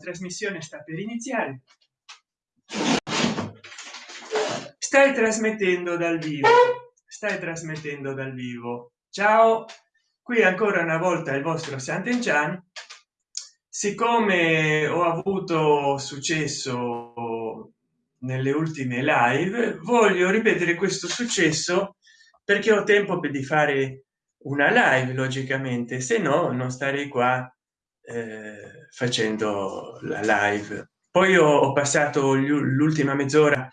trasmissione sta per iniziare. Stai trasmettendo dal vivo stai trasmettendo dal vivo. Ciao qui ancora una volta il vostro Sant'Enchan. Siccome ho avuto successo nelle ultime live voglio ripetere questo successo perché ho tempo di fare una live logicamente. Se no non starei qua eh, facendo la live. Poi ho passato l'ultima mezz'ora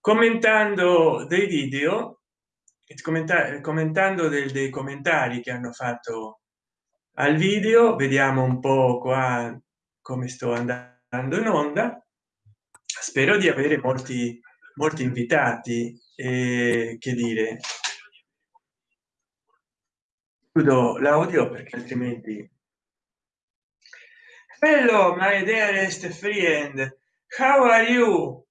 commentando dei video commentare commentando del, dei commentari che hanno fatto al video. Vediamo un po qua come sto andando in onda. Spero di avere molti molti invitati e che dire. Chiudo l'audio perché altrimenti hello my dearest friend. How are you?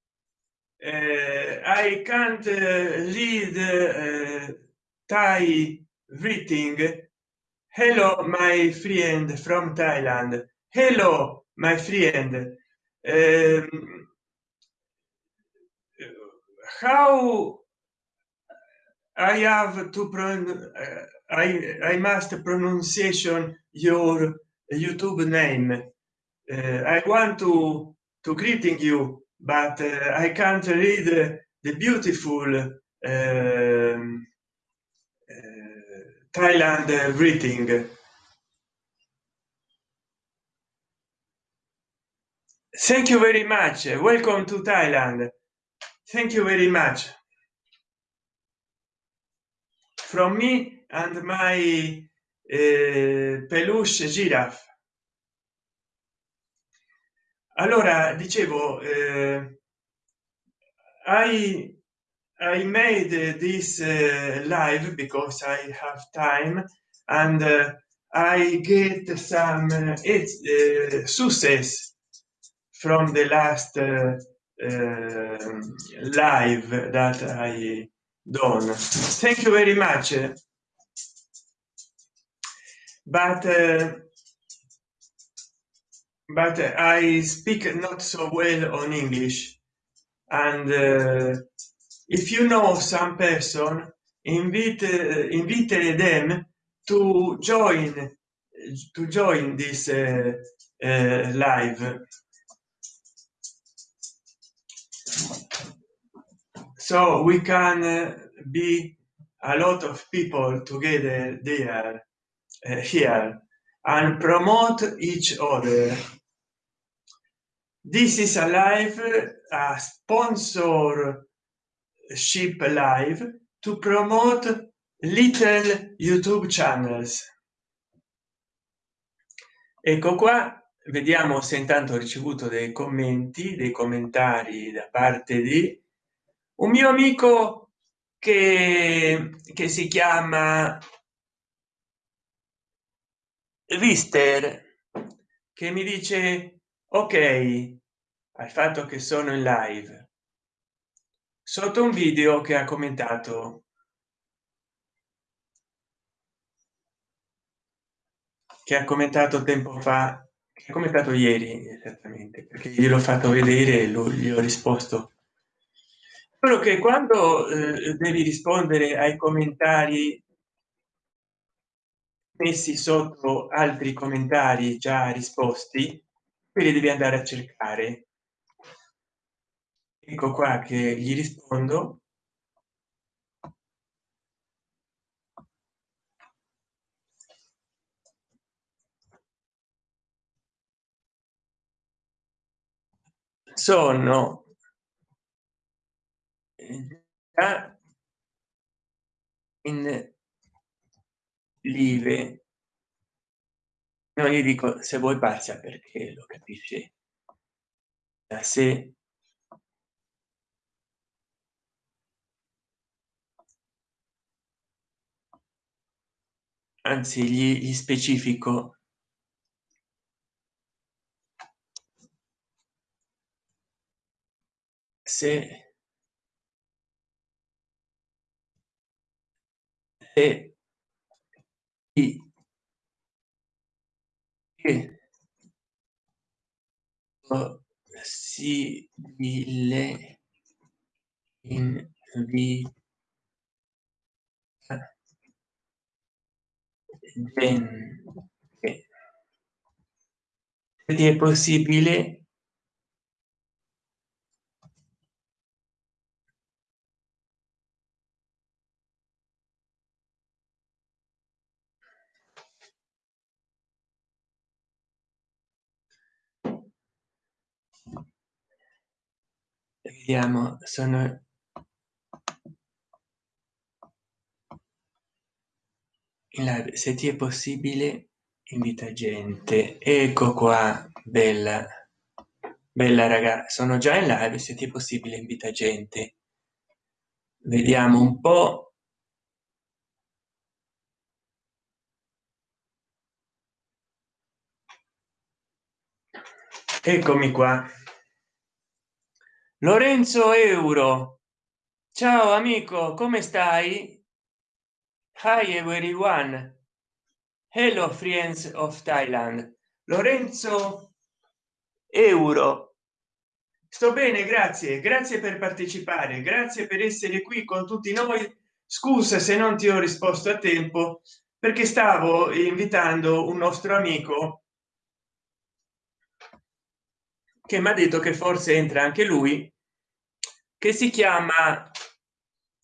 Uh, i can't uh, read uh, thai greeting hello my friend from thailand. Hello my friend. Um, how i have to pronounce i i must pronunciation your youtube name i want to to greeting you but uh, i can't read the beautiful um, uh, thailand greeting. Thank you very much. Welcome to thailand. Thank you very much. From me and my uh, peluche giraffe allora dicevo eh, i i made this uh, live because i have time and uh, i get some uh, it's uh, success from the last uh, uh, live that i done. Thank you very much. But but i speak not so well on english. And uh, if you know some person invite uh, invite them to join to join this uh, uh live. So we can uh, be a lot of people together there uh, here and promote each other. This is a live a sponsor ship live to promote little youtube channels. Ecco qua vediamo se intanto ho ricevuto dei commenti dei commentari da parte di un mio amico che, che si chiama Vister che mi dice ok al fatto che sono in live. Sotto un video che ha commentato. Che ha commentato tempo fa che ha commentato ieri esattamente perché gliel'ho fatto vedere e gli ho risposto. Quello che quando eh, devi rispondere ai commentari messi sotto altri commentari già risposti quelli devi andare a cercare. Ecco qua che gli rispondo. Sono in live no gli dico se vuoi pazza perché lo capisci? Da sé. Anzi gli, gli specifico. Se e che possibile in vita gente è possibile vediamo sono live. Se ti è possibile invita gente. Ecco qua bella bella raga sono già in live se ti è possibile invita gente. Vediamo un po. Eccomi qua lorenzo euro. Ciao amico come stai? Hi everyone. Hello friends of thailand. Lorenzo euro. Sto bene grazie. Grazie per partecipare. Grazie per essere qui con tutti noi. Scusa se non ti ho risposto a tempo perché stavo invitando un nostro amico che mi ha detto che forse entra anche lui che si chiama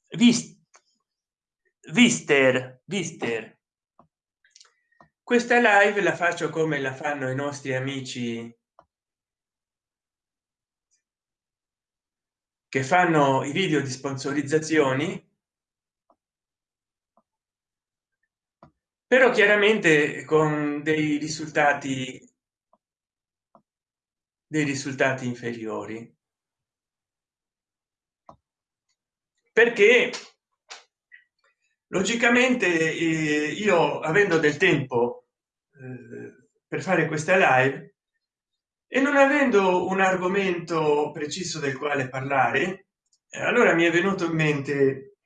Vist Vister Vister. Questa live la faccio come la fanno i nostri amici che fanno i video di sponsorizzazioni. Però chiaramente con dei risultati dei risultati inferiori. Perché logicamente eh, io avendo del tempo eh, per fare questa live e non avendo un argomento preciso del quale parlare eh, allora mi è venuto in mente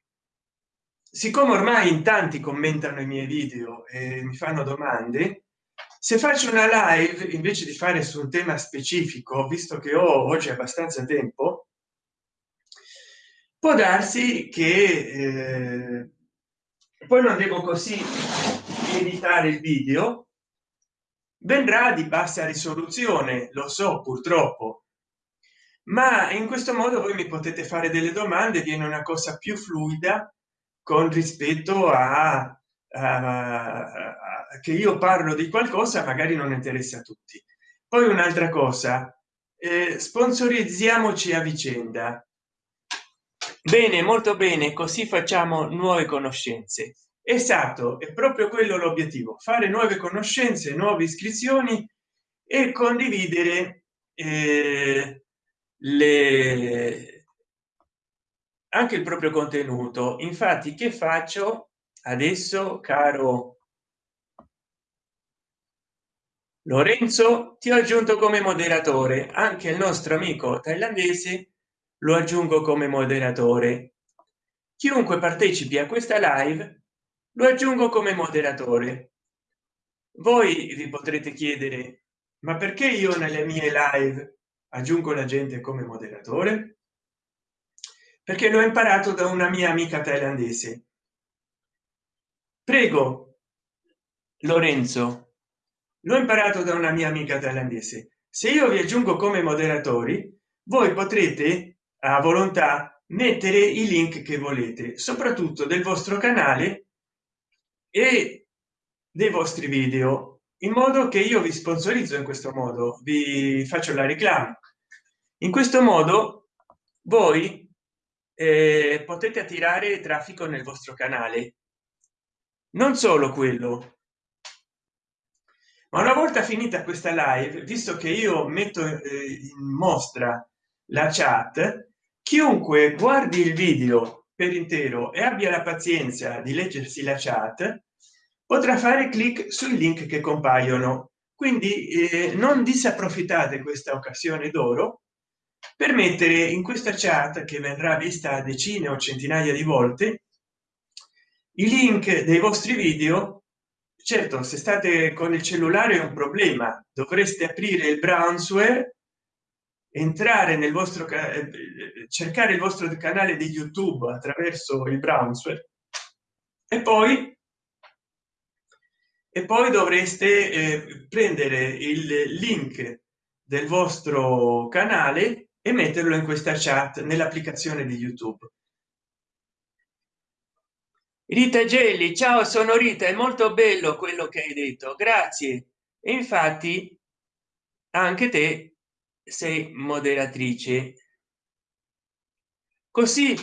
siccome ormai in tanti commentano i miei video e mi fanno domande se faccio una live invece di fare su un tema specifico visto che ho oggi abbastanza tempo può darsi che eh, poi non devo così editare il video vendrà di bassa risoluzione lo so purtroppo. Ma in questo modo voi mi potete fare delle domande viene una cosa più fluida con rispetto a, a, che io parlo di qualcosa magari non interessa a tutti. Poi un'altra cosa eh, sponsorizziamoci a vicenda. Bene molto bene così facciamo nuove conoscenze. Esatto è proprio quello l'obiettivo fare nuove conoscenze nuove iscrizioni e condividere eh, le anche il proprio contenuto. Infatti che faccio adesso caro lorenzo ti ho aggiunto come moderatore. Anche il nostro amico thailandese lo aggiungo come moderatore. Chiunque partecipi a questa live lo aggiungo come moderatore. Voi vi potrete chiedere ma perché io nelle mie live aggiungo la gente come moderatore? Perché l'ho imparato da una mia amica thailandese prego lorenzo. L'ho imparato da una mia amica thailandese. Se io vi aggiungo come moderatori voi potrete a volontà mettere i link che volete soprattutto del vostro canale e dei vostri video in modo che io vi sponsorizzo in questo modo vi faccio la reclama. In questo modo voi eh, potete attirare traffico nel vostro canale non solo quello. Ma una volta finita questa live visto che io metto eh, in mostra la chat chiunque guardi il video per intero e abbia la pazienza di leggersi la chat potrà fare clic sui link che compaiono. Quindi eh, non disapprofittate questa occasione d'oro per mettere in questa chat che verrà vista decine o centinaia di volte i link dei vostri video certo se state con il cellulare è un problema. Dovreste aprire il brownsware entrare nel vostro eh, cercare il vostro canale di youtube attraverso il browser. E poi e poi dovreste eh, prendere il link del vostro canale e metterlo in questa chat nell'applicazione di youtube rita gelli ciao sono rita è molto bello quello che hai detto grazie. E infatti anche te sei moderatrice. Così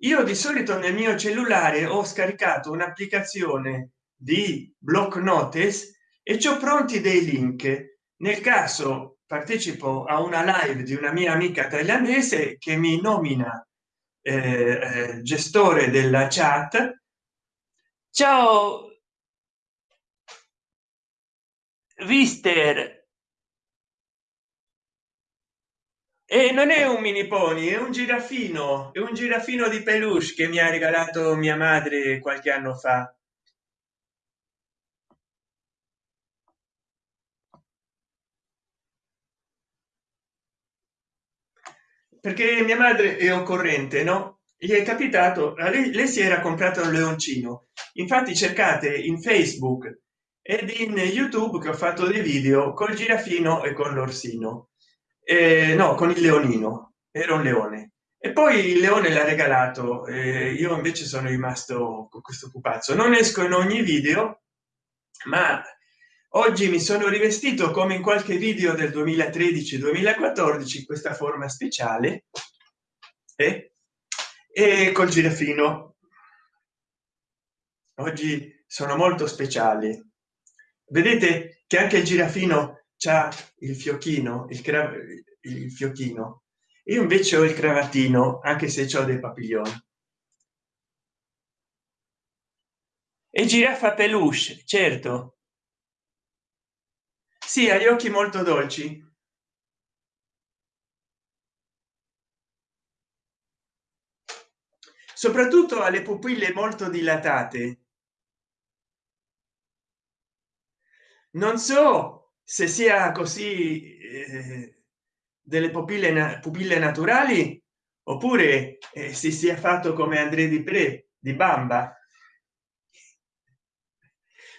io di solito nel mio cellulare ho scaricato un'applicazione di block notice e ciò pronti dei link. Nel caso partecipo a una live di una mia amica thailandese che mi nomina eh, eh, gestore della chat ciao. Vister e non è un mini pony è un girafino è un girafino di peluche che mi ha regalato mia madre qualche anno fa. Perché mia madre è occorrente no gli è capitato lei, lei si era comprato un leoncino. Infatti cercate in facebook ed in youtube che ho fatto dei video col girafino e con l'orsino. Eh, no con il leonino. Era un leone. E poi il leone l'ha regalato eh, io invece sono rimasto con questo pupazzo. Non esco in ogni video ma oggi mi sono rivestito come in qualche video del 2013 2014 questa forma speciale eh? E col girafino. Oggi sono molto speciali. Vedete che anche il girafino c'ha il fiocchino il, il fiocchino io invece ho il cravattino anche se ho dei papilloni. E giraffa peluche certo. Sì ha gli occhi molto dolci soprattutto alle pupille molto dilatate. Non so se sia così eh, delle pupille na pupille naturali oppure eh, si sia fatto come andré di pre di bamba.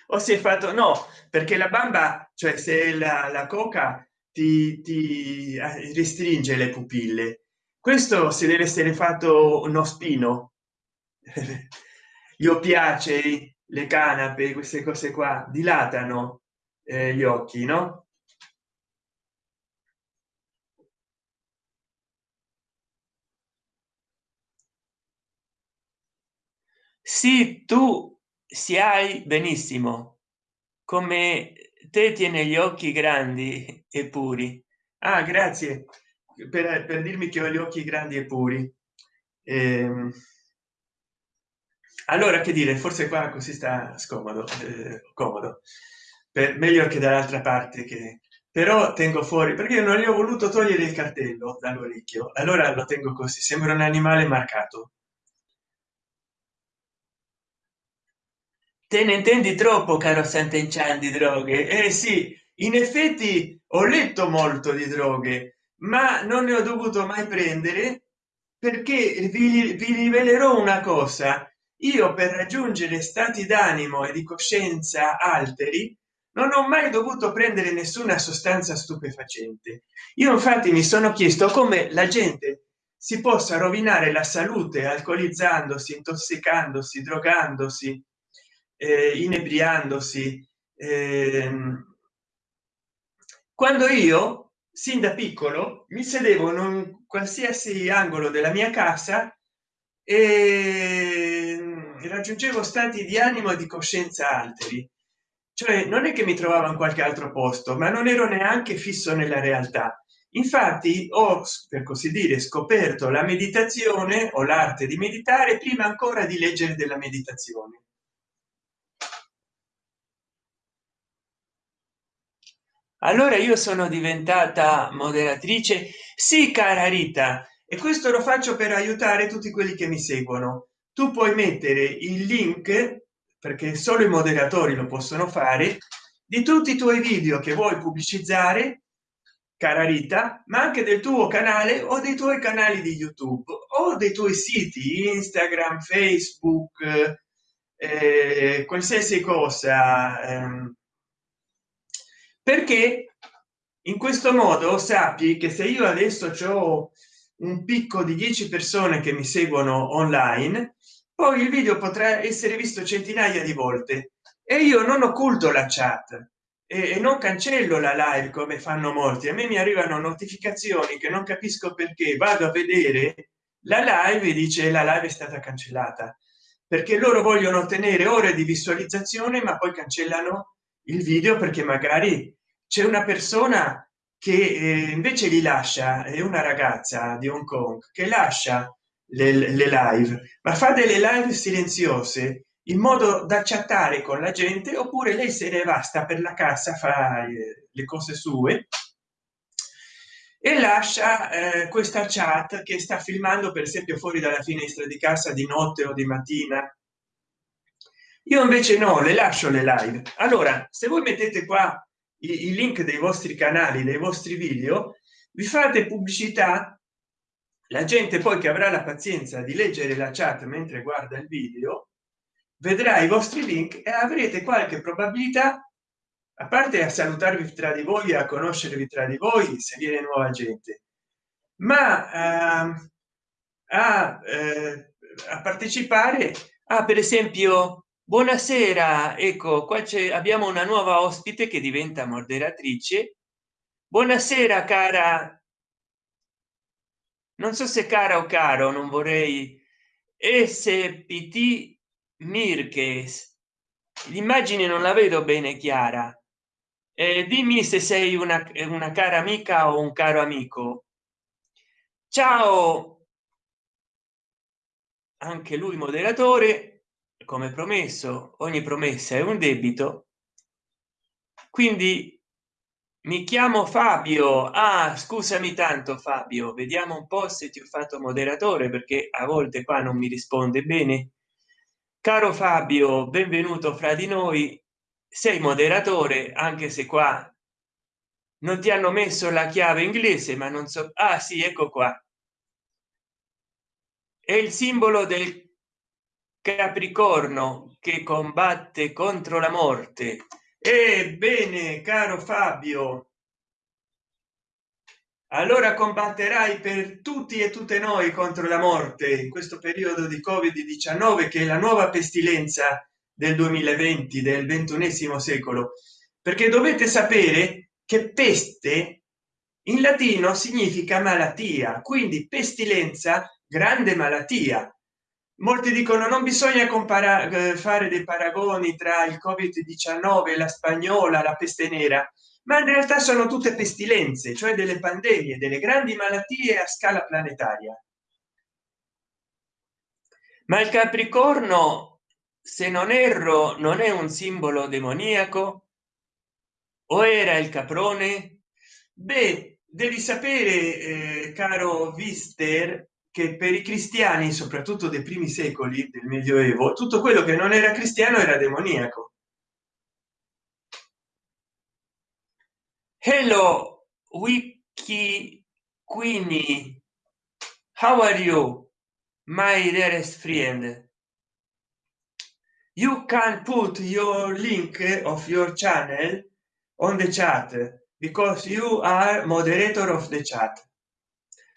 O si è fatto no perché la bamba cioè se la, la coca ti, ti eh, restringe le pupille. Questo si deve essere fatto uno spino gli oppiacei le canape queste cose qua dilatano eh, gli occhi no? Sì tu si hai benissimo. Come te tiene gli occhi grandi e puri. Ah grazie. Per, per dirmi che ho gli occhi grandi e puri. Ehm, allora che dire forse qua così sta scomodo eh, comodo. Per meglio che dall'altra parte che però tengo fuori perché non gli ho voluto togliere il cartello dall'orecchio. Allora lo tengo così sembra un animale marcato. Te ne intendi troppo caro Sant'Enchan di droghe? Eh sì in effetti ho letto molto di droghe ma non ne ho dovuto mai prendere perché vi, vi rivelerò una cosa io per raggiungere stati d'animo e di coscienza alteri non ho mai dovuto prendere nessuna sostanza stupefacente. Io infatti mi sono chiesto come la gente si possa rovinare la salute alcolizzandosi intossicandosi drogandosi eh, inebriandosi eh, quando io sin da piccolo mi sedevo in un qualsiasi angolo della mia casa e raggiungevo stati di animo e di coscienza alteri. Cioè non è che mi trovavo in qualche altro posto ma non ero neanche fisso nella realtà. Infatti ho per così dire scoperto la meditazione o l'arte di meditare prima ancora di leggere della meditazione. Allora io sono diventata moderatrice? Sì cara rita e questo lo faccio per aiutare tutti quelli che mi seguono tu puoi mettere il link perché solo i moderatori lo possono fare di tutti i tuoi video che vuoi pubblicizzare cara rita ma anche del tuo canale o dei tuoi canali di youtube o dei tuoi siti instagram facebook eh, qualsiasi cosa ehm, perché in questo modo sappi che se io adesso ho un picco di 10 persone che mi seguono online poi il video potrà essere visto centinaia di volte. E io non occulto la chat. E non cancello la live come fanno molti. A me mi arrivano notificazioni che non capisco perché. Vado a vedere la live e dice la live è stata cancellata. Perché loro vogliono ottenere ore di visualizzazione ma poi cancellano il video perché magari c'è una persona che eh, invece li lascia. È una ragazza di hong kong che lascia le, le live ma fa delle live silenziose in modo da chattare con la gente oppure lei se ne va sta per la casa fa eh, le cose sue e lascia eh, questa chat che sta filmando per esempio fuori dalla finestra di casa di notte o di mattina. Io invece no le lascio le live. Allora se voi mettete qua i, i link dei vostri canali dei vostri video vi fate pubblicità la gente poi che avrà la pazienza di leggere la chat mentre guarda il video vedrà i vostri link e avrete qualche probabilità a parte a salutarvi tra di voi a conoscervi tra di voi se viene nuova gente. Ma uh, a, uh, a partecipare a per esempio buonasera ecco qua c'è abbiamo una nuova ospite che diventa moderatrice. Buonasera cara non so se cara o caro non vorrei spt mirkes l'immagine non la vedo bene chiara. Eh, dimmi se sei una, una cara amica o un caro amico. Ciao! Anche lui moderatore come promesso ogni promessa è un debito. Quindi mi chiamo fabio. Ah scusami tanto fabio. Vediamo un po se ti ho fatto moderatore perché a volte qua non mi risponde bene. Caro fabio benvenuto fra di noi. Sei moderatore anche se qua non ti hanno messo la chiave inglese ma non so. Ah sì ecco qua. È il simbolo del capricorno che combatte contro la morte ebbene caro fabio allora combatterai per tutti e tutte noi contro la morte in questo periodo di covid 19 che è la nuova pestilenza del 2020 del ventunesimo secolo. Perché dovete sapere che peste in latino significa malattia quindi pestilenza grande malattia molti dicono non bisogna comparare eh, fare dei paragoni tra il covid 19 la spagnola la peste nera ma in realtà sono tutte pestilenze cioè delle pandemie delle grandi malattie a scala planetaria. Ma il capricorno se non erro non è un simbolo demoniaco? O era il caprone? Beh devi sapere eh, caro vister che per i cristiani soprattutto dei primi secoli del medioevo tutto quello che non era cristiano era demoniaco. Hello wiki queenie. How are you my dearest friend? You can put your link of your channel on the chat because you are moderator of the chat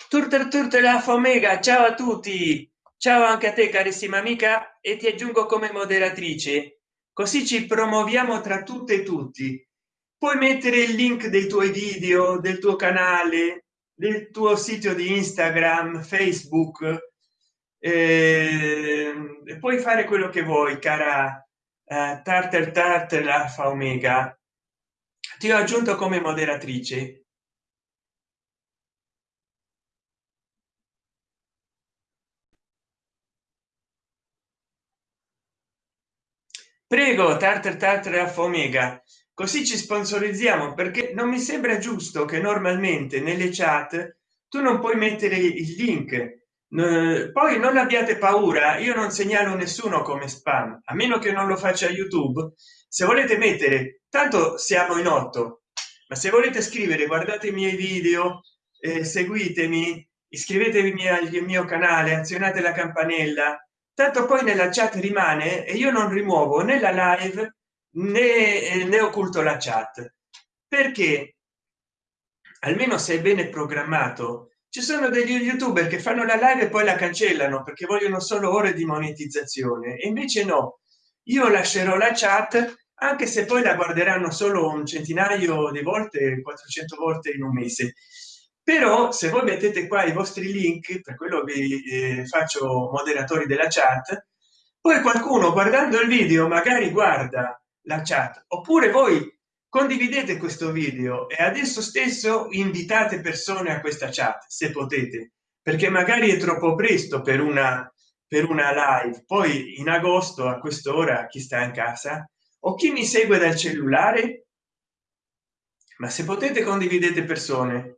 turtle turtle la fomega ciao a tutti. Ciao anche a te carissima amica e ti aggiungo come moderatrice così ci promuoviamo tra tutte e tutti. Puoi mettere il link dei tuoi video del tuo canale del tuo sito di instagram facebook eh, puoi fare quello che vuoi cara eh, tartar tartar alfa omega. Ti ho aggiunto come moderatrice prego tartar tartar omega così ci sponsorizziamo perché non mi sembra giusto che normalmente nelle chat tu non puoi mettere il link. Poi non abbiate paura io non segnalo nessuno come spam a meno che non lo faccia youtube. Se volete mettere tanto siamo in otto ma se volete scrivere guardate i miei video eh, seguitemi iscrivetevi al mio canale azionate la campanella tanto poi nella chat rimane e io non rimuovo né la live né, eh, né occulto la chat. Perché? Almeno se è bene programmato ci sono degli youtuber che fanno la live e poi la cancellano perché vogliono solo ore di monetizzazione. E invece no. Io lascerò la chat anche se poi la guarderanno solo un centinaio di volte 400 volte in un mese però se voi mettete qua i vostri link per quello vi eh, faccio moderatori della chat poi qualcuno guardando il video magari guarda la chat oppure voi condividete questo video e adesso stesso invitate persone a questa chat se potete perché magari è troppo presto per una per una live. Poi in agosto a quest'ora chi sta in casa? O chi mi segue dal cellulare? Ma se potete condividete persone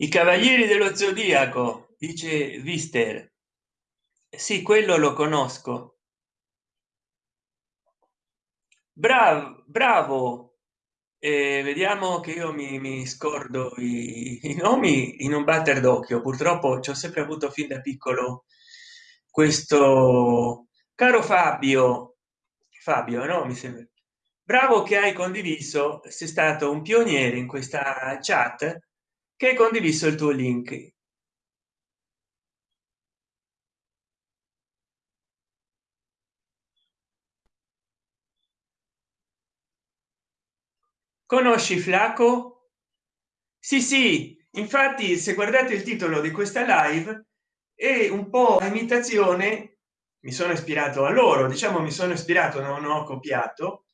i cavalieri dello zodiaco dice vister sì quello lo conosco. Bravo bravo. Eh, vediamo che io mi, mi scordo i, i, nomi in un batter d'occhio. Purtroppo ci ho sempre avuto fin da piccolo questo caro fabio. Fabio no mi sembra. Bravo che hai condiviso sei stato un pioniere in questa chat che hai condiviso il tuo link? Conosci flaco? Sì sì infatti se guardate il titolo di questa live è un po imitazione mi sono ispirato a loro diciamo mi sono ispirato non ho copiato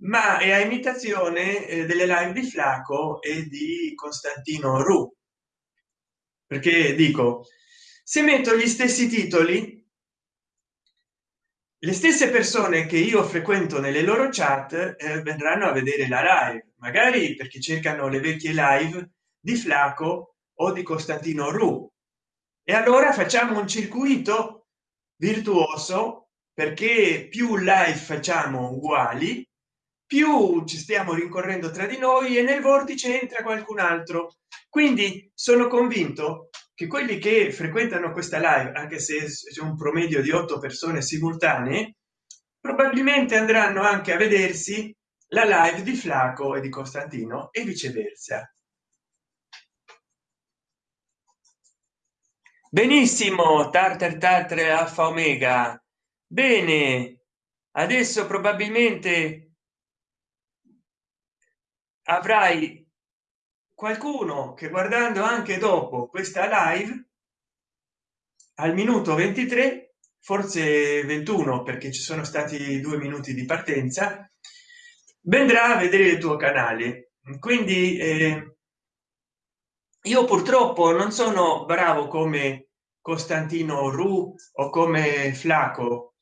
ma è a imitazione eh, delle live di flaco e di costantino ru. Perché dico se metto gli stessi titoli le stesse persone che io frequento nelle loro chat eh, verranno a vedere la live. Magari perché cercano le vecchie live di flaco o di costantino ru. E allora facciamo un circuito virtuoso perché più live facciamo uguali più ci stiamo rincorrendo tra di noi e nel vortice entra qualcun altro. Quindi sono convinto che quelli che frequentano questa live anche se c'è un promedio di otto persone simultanee probabilmente andranno anche a vedersi la live di flaco e di costantino e viceversa. Benissimo tartar tartre alfa omega. Bene adesso probabilmente avrai qualcuno che guardando anche dopo questa live al minuto 23 forse 21 perché ci sono stati due minuti di partenza vendrà a vedere il tuo canale. Quindi eh, io purtroppo non sono bravo come costantino ru o come flaco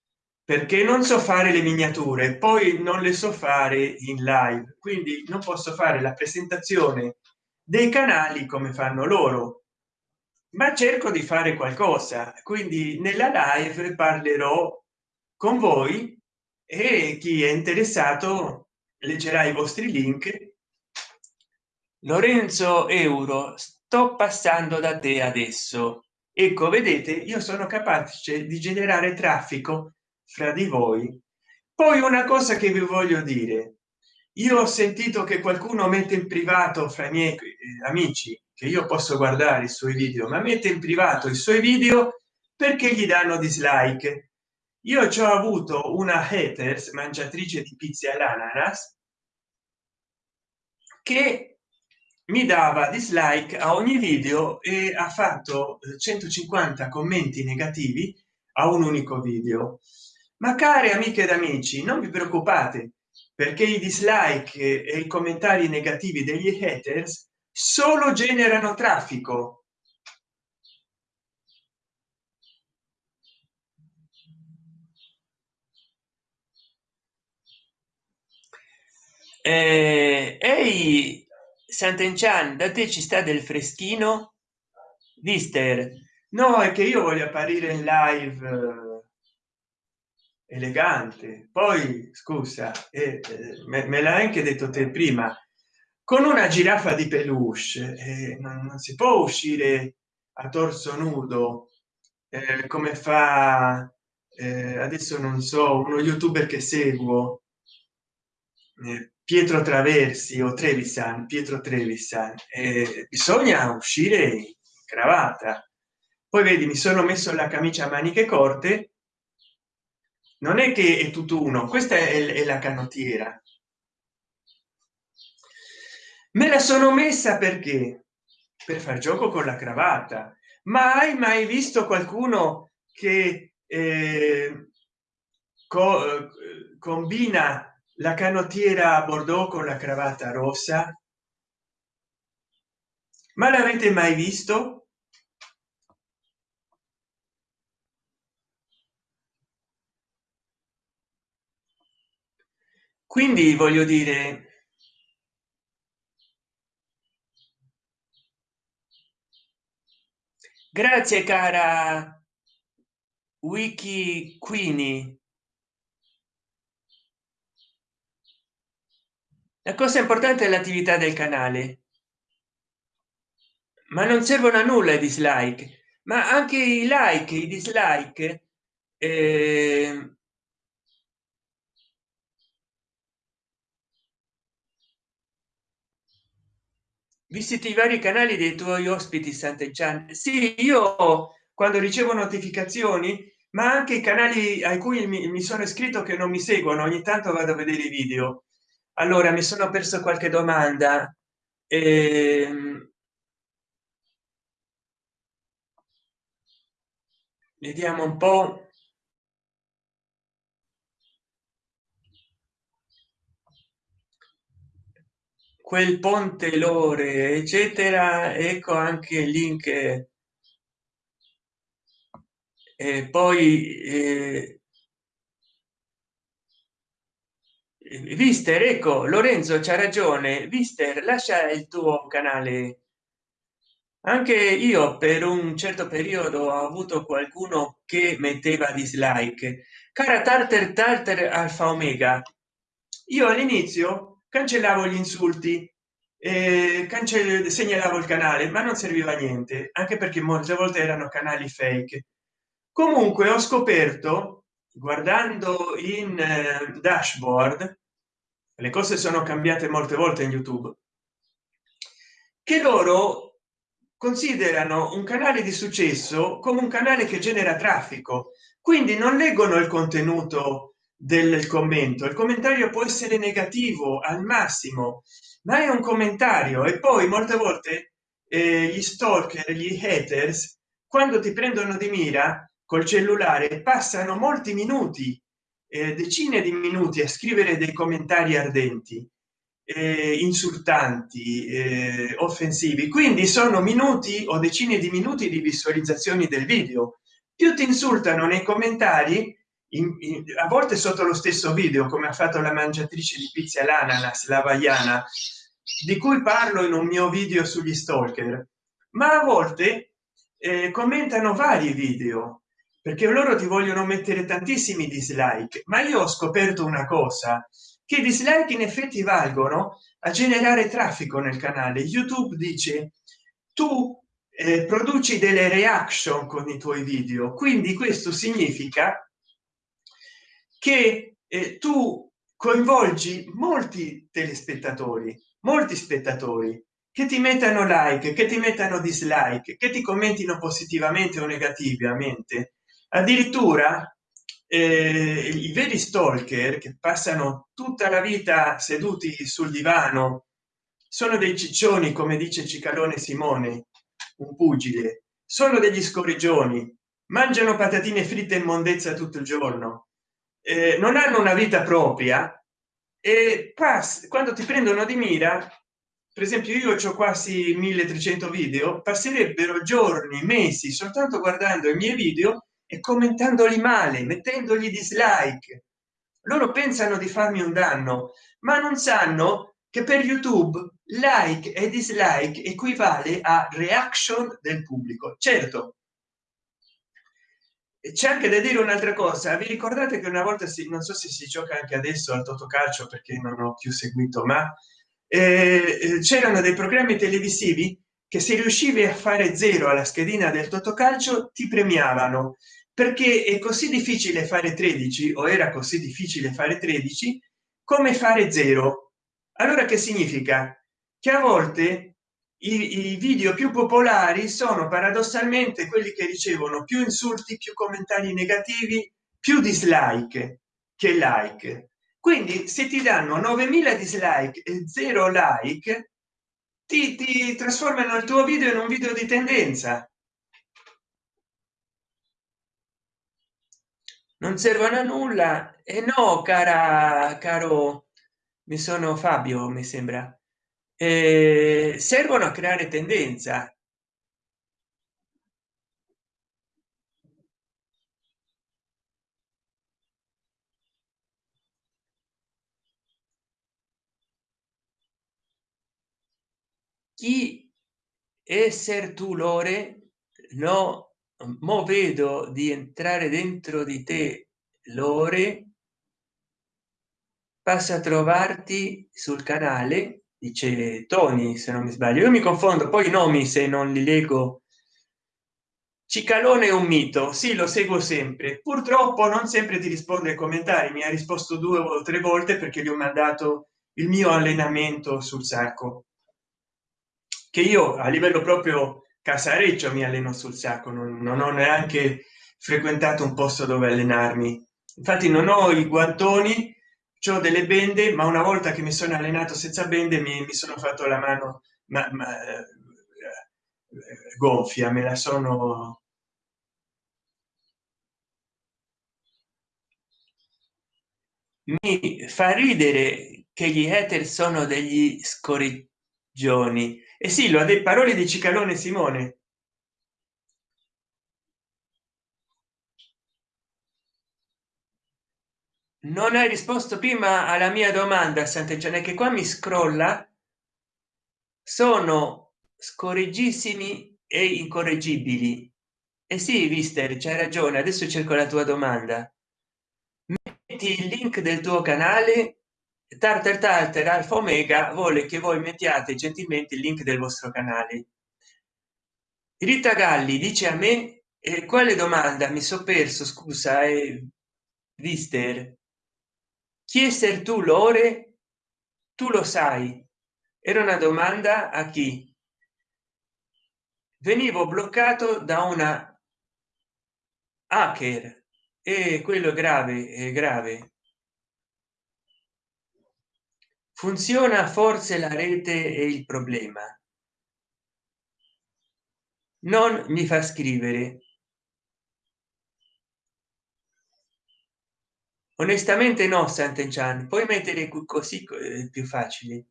perché non so fare le miniature poi non le so fare in live. Quindi non posso fare la presentazione dei canali come fanno loro. Ma cerco di fare qualcosa. Quindi nella live parlerò con voi e chi è interessato leggerà i vostri link. Lorenzo euro sto passando da te adesso. Ecco vedete io sono capace di generare traffico fra di voi. Poi una cosa che vi voglio dire. Io ho sentito che qualcuno mette in privato fra i miei eh, amici che io posso guardare i suoi video ma mette in privato i suoi video perché gli danno dislike. Io ci ho avuto una haters mangiatrice di pizza all'ananas che mi dava dislike a ogni video e ha fatto 150 eh, commenti negativi a un unico video ma care amiche ed amici non vi preoccupate perché i dislike e i commentari negativi degli haters solo generano traffico. Eh, ehi sant'enchan da te ci sta del freschino? Vister no è che io voglio apparire in live elegante. Poi scusa eh, me, me l'ha anche detto te prima con una giraffa di peluche eh, non, non, si può uscire a torso nudo eh, come fa eh, adesso non so uno youtuber che seguo eh, pietro traversi o trevisan pietro trevisan eh, bisogna uscire in cravatta. Poi vedi mi sono messo la camicia a maniche corte non è che è tutto uno questa è, è la canottiera. Me la sono messa perché? Per far gioco con la cravatta. Ma hai mai visto qualcuno che eh, co combina la canottiera a bordeaux con la cravatta rossa? Ma l'avete mai visto quindi voglio dire grazie cara wiki queenie la cosa importante è l'attività del canale. Ma non servono a nulla i dislike ma anche i like i dislike eh, visiti i vari canali dei tuoi ospiti sant'eggian sì io quando ricevo notificazioni ma anche i canali a cui mi, mi sono iscritto che non mi seguono ogni tanto vado a vedere i video. Allora mi sono perso qualche domanda. Ehm, vediamo un po quel ponte lore eccetera ecco anche il link e poi eh, vister ecco lorenzo c'ha ragione. Vister lascia il tuo canale. Anche io per un certo periodo ho avuto qualcuno che metteva dislike. Cara tartar tartar alfa omega io all'inizio cancellavo gli insulti eh, segnalavo il canale ma non serviva a niente anche perché molte volte erano canali fake. Comunque ho scoperto guardando in eh, dashboard le cose sono cambiate molte volte in youtube che loro considerano un canale di successo come un canale che genera traffico. Quindi non leggono il contenuto del commento. Il commentario può essere negativo al massimo ma è un commentario. E poi molte volte eh, gli stalker gli haters quando ti prendono di mira col cellulare passano molti minuti eh, decine di minuti a scrivere dei commentari ardenti eh, insultanti eh, offensivi. Quindi sono minuti o decine di minuti di visualizzazioni del video. Più ti insultano nei commentari in, in, a volte sotto lo stesso video come ha fatto la mangiatrice di pizza l'ananas la vaiana di cui parlo in un mio video sugli stalker ma a volte eh, commentano vari video perché loro ti vogliono mettere tantissimi dislike. Ma io ho scoperto una cosa che dislike in effetti valgono a generare traffico nel canale. Youtube dice tu eh, produci delle reaction con i tuoi video quindi questo significa che eh, tu coinvolgi molti telespettatori molti spettatori che ti mettano like che ti mettano dislike che ti commentino positivamente o negativamente. Addirittura eh, i veri stalker che passano tutta la vita seduti sul divano sono dei ciccioni come dice cicalone simone un pugile. Sono degli scorreggioni mangiano patatine fritte in mondezza tutto il giorno eh, non hanno una vita propria e pass quando ti prendono di mira per esempio io ho quasi 1300 video passerebbero giorni mesi soltanto guardando i miei video e commentandoli male mettendogli dislike. Loro pensano di farmi un danno ma non sanno che per youtube like e dislike equivale a reaction del pubblico. Certo c'è anche da dire un'altra cosa. Vi ricordate che una volta si non so se si gioca anche adesso al totocalcio perché non ho più seguito ma eh, eh c'erano dei programmi televisivi che se riuscivi a fare zero alla schedina del totocalcio ti premiavano. Perché è così difficile fare 13 o era così difficile fare 13 come fare zero. Allora che significa? Che a volte i, i video più popolari sono paradossalmente quelli che ricevono più insulti più commentari negativi più dislike che like. Quindi se ti danno 9000 dislike e 0 like ti, ti trasformano il tuo video in un video di tendenza. Non servono a nulla. E no cara caro mi sono fabio mi sembra eh, servono a creare tendenza. Chi esser tu lore? No mo vedo di entrare dentro di te lore. Passa a trovarti sul canale dice tony se non mi sbaglio. Io mi confondo poi i nomi se non li leggo. Cicalone è un mito. Sì lo seguo sempre. Purtroppo non sempre ti risponde ai commentari. Mi ha risposto due o tre volte perché gli ho mandato il mio allenamento sul sacco. Che io a livello proprio casareccio mi alleno sul sacco. Non, non ho neanche frequentato un posto dove allenarmi. Infatti non ho i guantoni ho delle bende ma una volta che mi sono allenato senza bende mi, mi sono fatto la mano ma, ma eh, gonfia me la sono mi fa ridere che gli hater sono degli scorreggioni. E sì lo ha dei parole di cicalone simone non hai risposto prima alla mia domanda sant'egione che qua mi scrolla. Sono scorreggissimi e incorreggibili. E eh sì vister c'hai ragione adesso cerco la tua domanda. Metti il link del tuo canale. Tartar tartar alfa omega vuole che voi mettiate gentilmente il link del vostro canale. Rita galli dice a me eh, quale domanda? Mi so perso scusa eh, vister chi esser tu lore? Tu lo sai. Era una domanda a chi? Venivo bloccato da una hacker. E quello grave è grave. Funziona forse la rete è il problema? Non mi fa scrivere onestamente no sant'enchan. Puoi mettere così eh, più facili.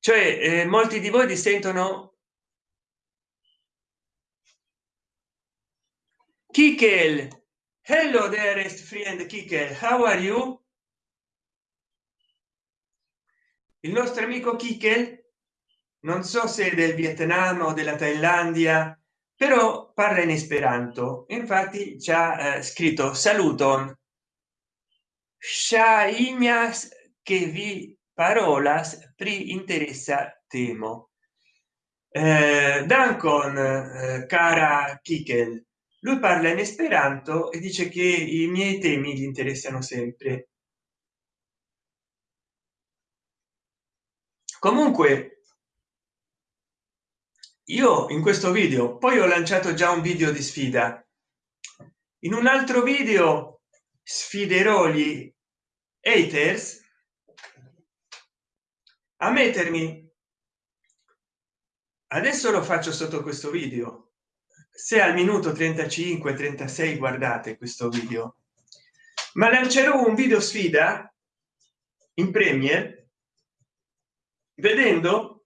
Cioè eh, molti di voi dissentono Kikel. hello dearest friend Kikel. how are you? Il nostro amico Kikel non so se del vietnam o della thailandia però parla in esperanto. Infatti ci ha eh, scritto saluton Shainas che vi parolas pri interessa temo. Eh, dancon eh, cara kikel lui parla in esperanto e dice che i miei temi gli interessano sempre. Comunque io in questo video poi ho lanciato già un video di sfida. In un altro video sfiderò gli haters a mettermi. Adesso lo faccio sotto questo video. Se al minuto 35 36 guardate questo video. Ma lancerò un video sfida in premier vedendo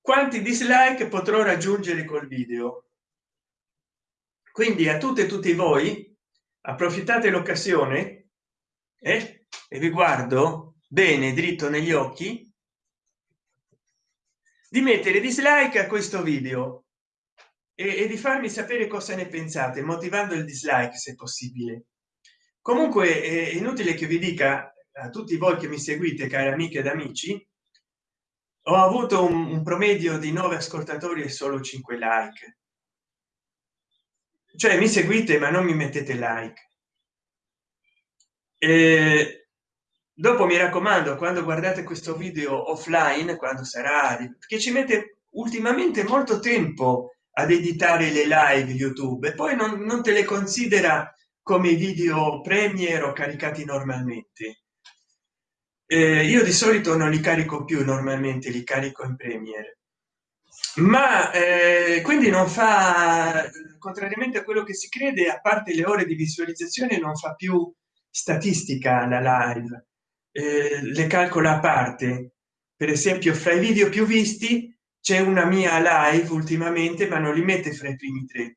quanti dislike potrò raggiungere col video. Quindi a tutte e tutti voi approfittate l'occasione eh? e vi guardo bene dritto negli occhi di mettere dislike a questo video e, e di farmi sapere cosa ne pensate motivando il dislike se possibile comunque è inutile che vi dica a tutti voi che mi seguite cari amiche ed amici ho avuto un, un promedio di 9 ascoltatori e solo 5 like cioè mi seguite ma non mi mettete like. E dopo mi raccomando quando guardate questo video offline quando sarà che ci mette ultimamente molto tempo ad editare le live youtube e poi non, non te le considera come video premier o caricati normalmente. Eh, io di solito non li carico più normalmente li carico in premier ma eh, quindi non fa contrariamente a quello che si crede a parte le ore di visualizzazione non fa più statistica la live. Eh, le calcola a parte. Per esempio fra i video più visti c'è una mia live ultimamente ma non li mette fra i primi tre.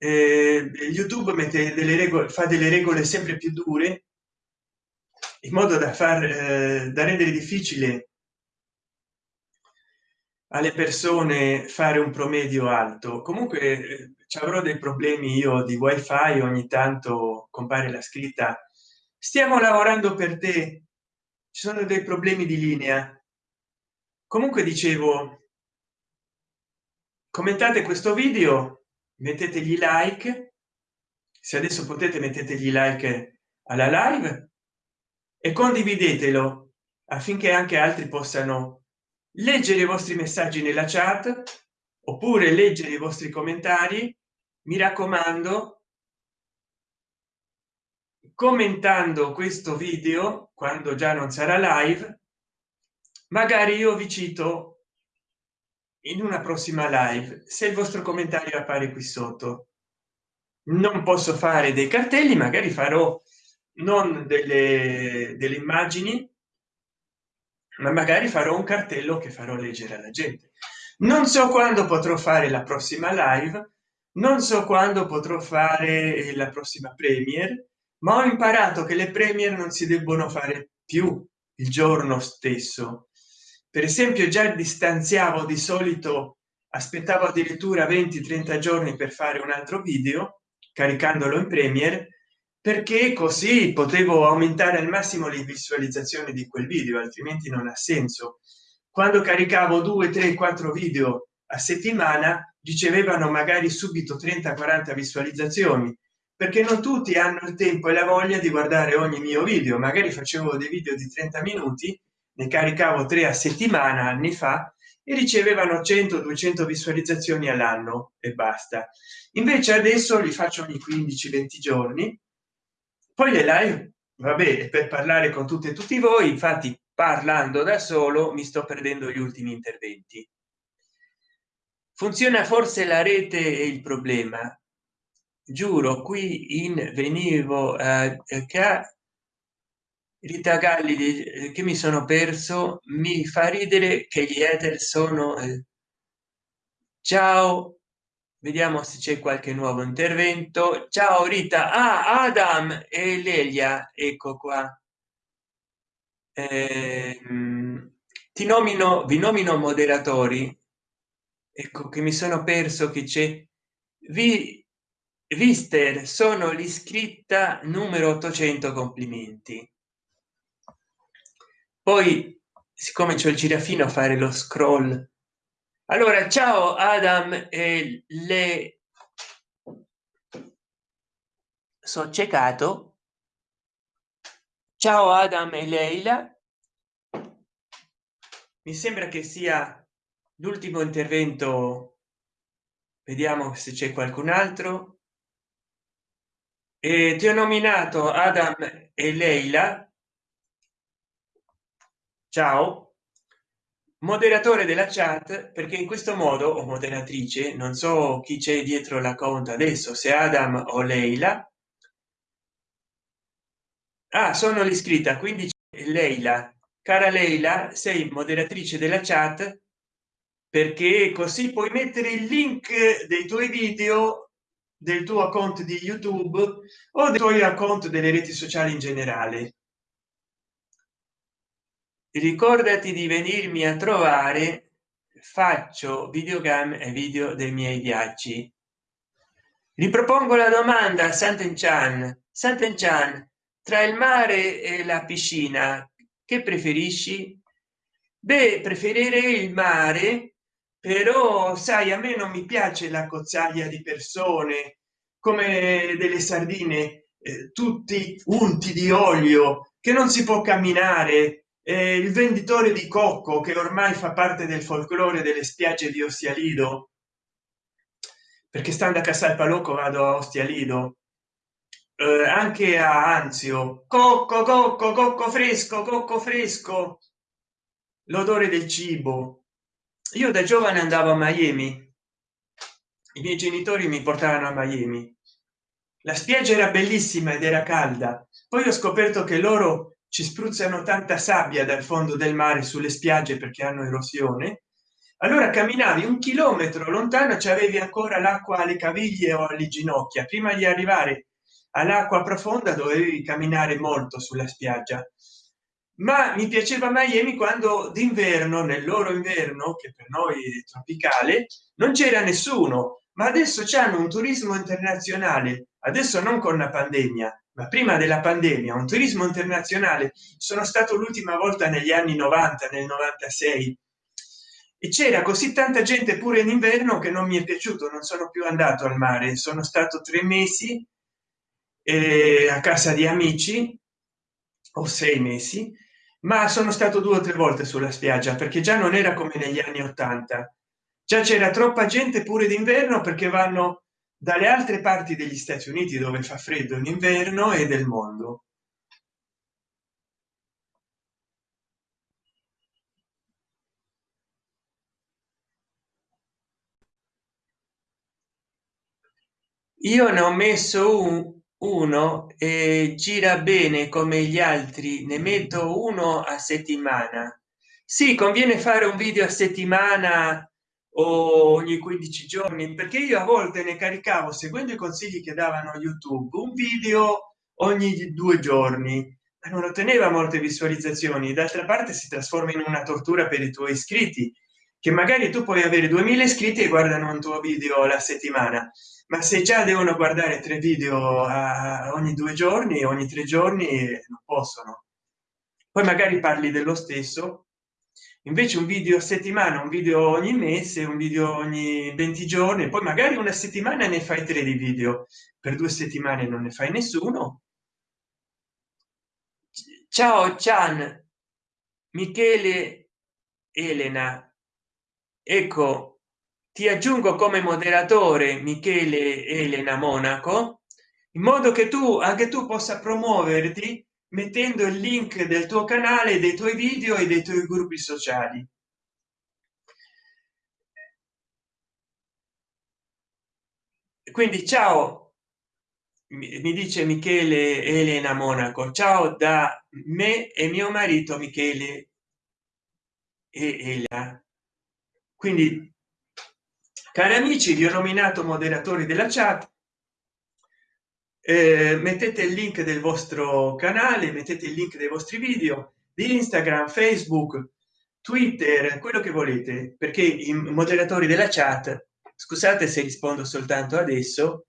Eh, youtube mette delle regole fa delle regole sempre più dure in modo da far eh, da rendere difficile alle persone fare un promedio alto. Comunque eh, ci avrò dei problemi io di wifi ogni tanto compare la scritta. Stiamo lavorando per te. Ci sono dei problemi di linea. Comunque dicevo commentate questo video mettetegli like. Se adesso potete mettetegli like alla live e condividetelo affinché anche altri possano leggere i vostri messaggi nella chat oppure leggere i vostri commentari. Mi raccomando commentando questo video quando già non sarà live magari io vi cito in una prossima live se il vostro commentario appare qui sotto. Non posso fare dei cartelli magari farò non delle, delle immagini ma magari farò un cartello che farò leggere alla gente. Non so quando potrò fare la prossima live non so quando potrò fare la prossima premier ma ho imparato che le premier non si debbono fare più il giorno stesso. Per esempio già distanziavo di solito aspettavo addirittura 20 30 giorni per fare un altro video caricandolo in premier perché così potevo aumentare al massimo le visualizzazioni di quel video altrimenti non ha senso. Quando caricavo 2 3 4 video a settimana ricevevano magari subito 30 40 visualizzazioni perché non tutti hanno il tempo e la voglia di guardare ogni mio video. Magari facevo dei video di 30 minuti ne caricavo tre a settimana anni fa e ricevevano 100 200 visualizzazioni all'anno e basta. Invece adesso li faccio ogni 15 20 giorni poi le live vabbè per parlare con tutte e tutti voi infatti parlando da solo mi sto perdendo gli ultimi interventi. Funziona forse la rete e il problema? Giuro qui in venivo a che Rita Galli eh, che mi sono perso mi fa ridere che gli ether sono eh, ciao vediamo se c'è qualche nuovo intervento. Ciao rita. Ah, adam e lelia ecco qua. Eh, ti nomino vi nomino moderatori. Ecco che mi sono perso che c'è. Vi vister sono l'iscritta numero 800 complimenti. Poi siccome c'è il girafino a fare lo scroll allora ciao adam e le so ciecato. Ciao adam e leila. Mi sembra che sia l'ultimo intervento. Vediamo se c'è qualcun altro. E ti ho nominato adam e leila. Ciao moderatore della chat perché in questo modo o moderatrice non so chi c'è dietro la conta adesso se adam o leila. Ah, sono l'iscritta quindi leila. Cara leila sei moderatrice della chat perché così puoi mettere il link dei tuoi video del tuo account di youtube o dei tuoi account delle reti sociali in generale ricordati di venirmi a trovare faccio videogame e video dei miei viaggi. Ripropongo la domanda santen chan santen chan tra il mare e la piscina che preferisci? Beh preferirei il mare però sai a me non mi piace la cozzaglia di persone come delle sardine eh, tutti unti di olio che non si può camminare il venditore di cocco che ormai fa parte del folklore delle spiagge di ostia lido perché stando a casal palocco vado a ostia lido eh, anche a anzio cocco cocco cocco fresco cocco fresco l'odore del cibo. Io da giovane andavo a miami i miei genitori mi portavano a miami. La spiaggia era bellissima ed era calda. Poi ho scoperto che loro ci spruzzano tanta sabbia dal fondo del mare sulle spiagge perché hanno erosione. Allora camminavi un chilometro lontano ci avevi ancora l'acqua alle caviglie o alle ginocchia. Prima di arrivare all'acqua profonda dovevi camminare molto sulla spiaggia. Ma mi piaceva miami quando d'inverno nel loro inverno che per noi è tropicale non c'era nessuno. Ma adesso c'hanno un turismo internazionale. Adesso non con la pandemia ma prima della pandemia un turismo internazionale sono stato l'ultima volta negli anni 90 nel 96 e c'era così tanta gente pure in inverno che non mi è piaciuto non sono più andato al mare. Sono stato tre mesi eh, a casa di amici o sei mesi ma sono stato due o tre volte sulla spiaggia perché già non era come negli anni 80 già c'era troppa gente pure d'inverno perché vanno dalle altre parti degli stati uniti dove fa freddo in inverno e del mondo. Io ne ho messo un uno e gira bene come gli altri. Ne metto uno a settimana. Sì conviene fare un video a settimana ogni 15 giorni perché io a volte ne caricavo seguendo i consigli che davano youtube un video ogni due giorni. Non otteneva molte visualizzazioni. D'altra parte si trasforma in una tortura per i tuoi iscritti che magari tu puoi avere 2000 iscritti e guardano un tuo video la settimana. Ma se già devono guardare tre video ogni due giorni ogni tre giorni non possono. Poi magari parli dello stesso invece un video a settimana un video ogni mese un video ogni 20 giorni poi magari una settimana ne fai tre di video. Per due settimane non ne fai nessuno. Ciao chan. Michele elena. Ecco ti aggiungo come moderatore michele elena monaco in modo che tu anche tu possa promuoverti mettendo il link del tuo canale dei tuoi video e dei tuoi gruppi sociali. Quindi ciao mi dice michele elena monaco. Ciao da me e mio marito michele e Ela. quindi cari amici vi ho nominato moderatori della chat eh, mettete il link del vostro canale mettete il link dei vostri video di instagram facebook twitter quello che volete perché i moderatori della chat scusate se rispondo soltanto adesso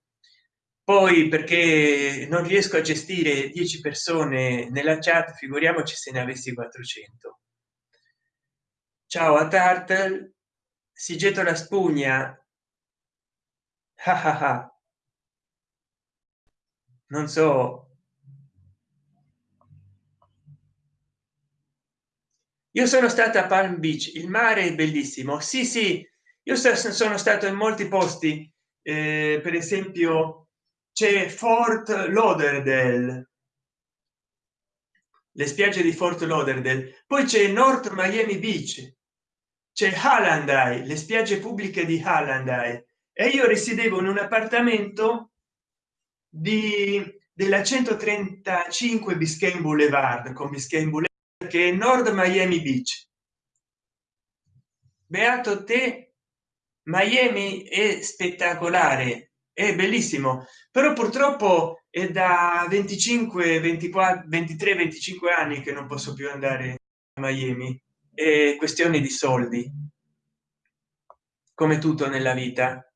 poi perché non riesco a gestire 10 persone nella chat figuriamoci se ne avessi 400 ciao a tartle si getta la spugna non so. Io sono stata a palm beach il mare è bellissimo. Sì sì io sono stato in molti posti eh, per esempio c'è fort lauderdale. Le spiagge di fort lauderdale. Poi c'è north miami beach. C'è hallandai le spiagge pubbliche di hallandai. E io risiedevo in un appartamento di della 135 biscayne boulevard con biscayne boulevard che è nord miami beach. Beato te miami è spettacolare è bellissimo però purtroppo è da 25 24 23 25 anni che non posso più andare a miami è questione di soldi come tutto nella vita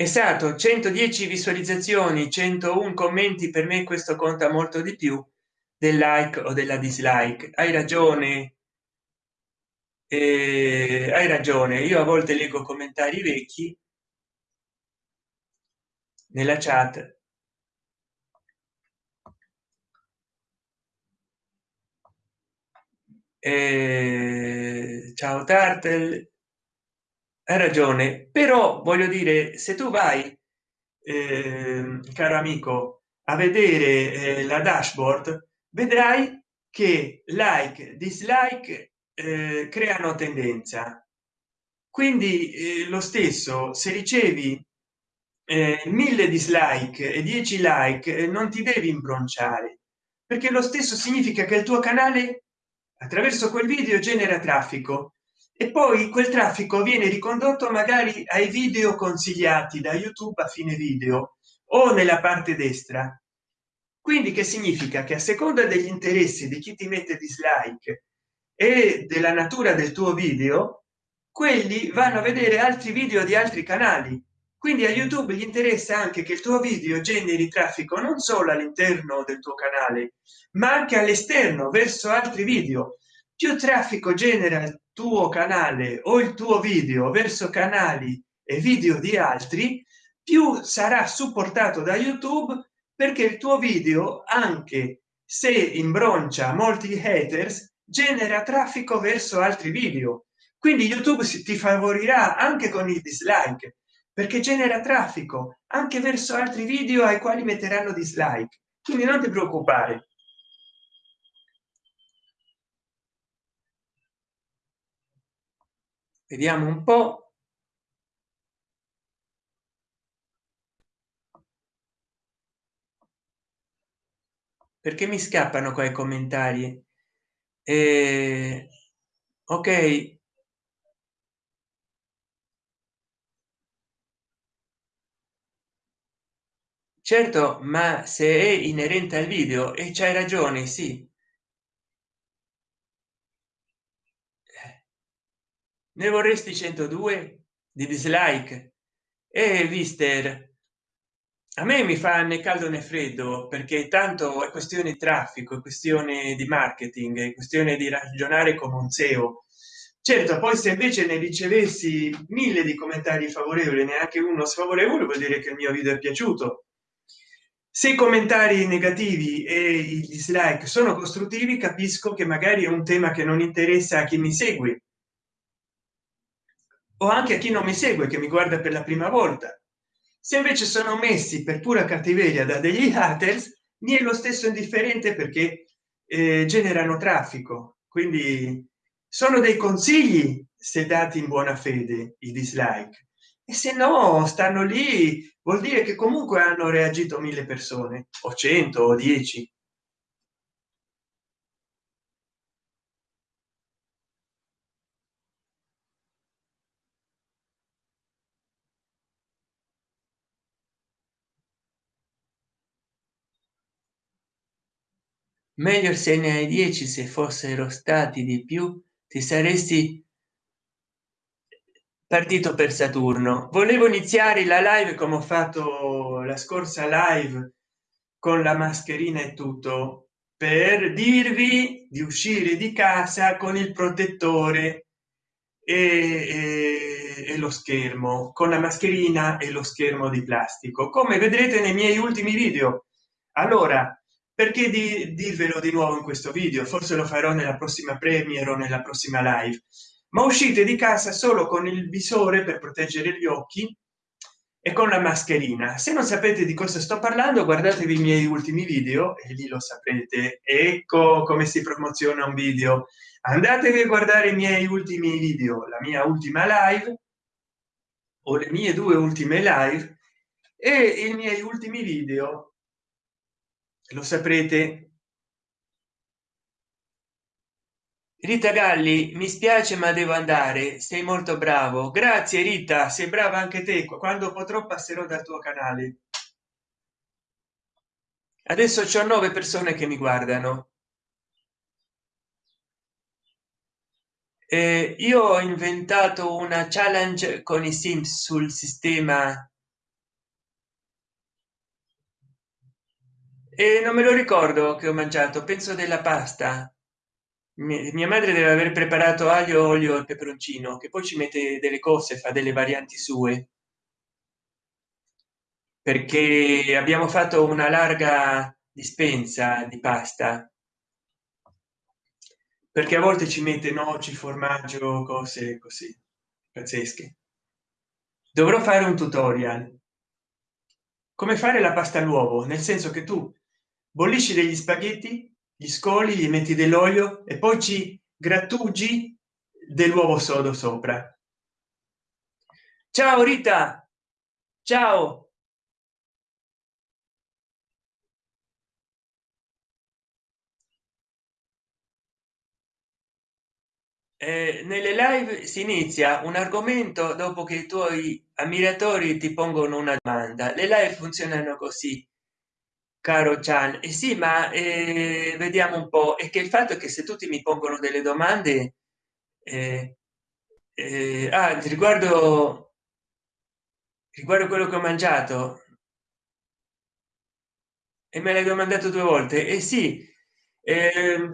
esatto 110 visualizzazioni 101 commenti per me questo conta molto di più del like o della dislike. Hai ragione. Eh, hai ragione. Io a volte leggo commentari vecchi nella chat. Eh, ciao tartel ragione però voglio dire se tu vai eh, caro amico a vedere eh, la dashboard vedrai che like dislike eh, creano tendenza. Quindi eh, lo stesso se ricevi eh, mille dislike e 10 like eh, non ti devi imbronciare perché lo stesso significa che il tuo canale attraverso quel video genera traffico e poi quel traffico viene ricondotto magari ai video consigliati da youtube a fine video o nella parte destra. Quindi che significa? Che a seconda degli interessi di chi ti mette dislike e della natura del tuo video quelli vanno a vedere altri video di altri canali. Quindi a youtube gli interessa anche che il tuo video generi traffico non solo all'interno del tuo canale ma anche all'esterno verso altri video. Più traffico genera tuo canale o il tuo video verso canali e video di altri più sarà supportato da youtube perché il tuo video anche se imbroncia molti haters genera traffico verso altri video. Quindi youtube si ti favorirà anche con i dislike perché genera traffico anche verso altri video ai quali metteranno dislike. Quindi non ti preoccupare vediamo un po. Perché mi scappano qua i commentari? Eh, ok. Certo ma se è inerente al video e c'hai ragione sì ne vorresti 102 di dislike? E vister a me mi fa né caldo né freddo perché tanto è questione di traffico è questione di marketing è questione di ragionare come un seo certo poi se invece ne ricevessi mille di commentari favorevoli neanche uno sfavorevole vuol dire che il mio video è piaciuto. Se i commentari negativi e i dislike sono costruttivi capisco che magari è un tema che non interessa a chi mi segue o anche a chi non mi segue che mi guarda per la prima volta. Se invece sono messi per pura cattiveria da degli haters mi è lo stesso indifferente perché eh, generano traffico. Quindi sono dei consigli se dati in buona fede i dislike. E se no stanno lì vuol dire che comunque hanno reagito mille persone o cento o dieci meglio se ne hai 10 se fossero stati di più ti saresti partito per saturno. Volevo iniziare la live come ho fatto la scorsa live con la mascherina e tutto per dirvi di uscire di casa con il protettore e, e, e lo schermo con la mascherina e lo schermo di plastico. Come vedrete nei miei ultimi video. Allora perché di dirvelo di nuovo in questo video forse lo farò nella prossima premiere o nella prossima live. Ma uscite di casa solo con il visore per proteggere gli occhi e con la mascherina. Se non sapete di cosa sto parlando guardatevi i miei ultimi video e lì lo saprete. Ecco come si promoziona un video. Andatevi a guardare i miei ultimi video la mia ultima live o le mie due ultime live e i miei ultimi video lo saprete. Rita galli mi spiace ma devo andare. Sei molto bravo. Grazie rita. Sei brava anche te. Quando potrò passerò dal tuo canale. Adesso c'ho nove persone che mi guardano. Eh, io ho inventato una challenge con i sims sul sistema e non me lo ricordo che ho mangiato penso della pasta. Mia madre deve aver preparato aglio olio e peperoncino che poi ci mette delle cose fa delle varianti sue. Perché abbiamo fatto una larga dispensa di pasta. Perché a volte ci mette noci formaggio cose così pazzesche. Dovrò fare un tutorial. Come fare la pasta all'uovo? Nel senso che tu bollisci degli spaghetti gli scoli gli metti dell'olio e poi ci grattugi dell'uovo sodo sopra. Ciao rita! Ciao! Eh, nelle live si inizia un argomento dopo che i tuoi ammiratori ti pongono una domanda. Le live funzionano così caro Gian e eh sì ma eh, vediamo un po. È che il fatto è che se tutti mi pongono delle domande eh, eh, ah, riguardo riguardo quello che ho mangiato? E me l'hai domandato due volte? E eh sì eh,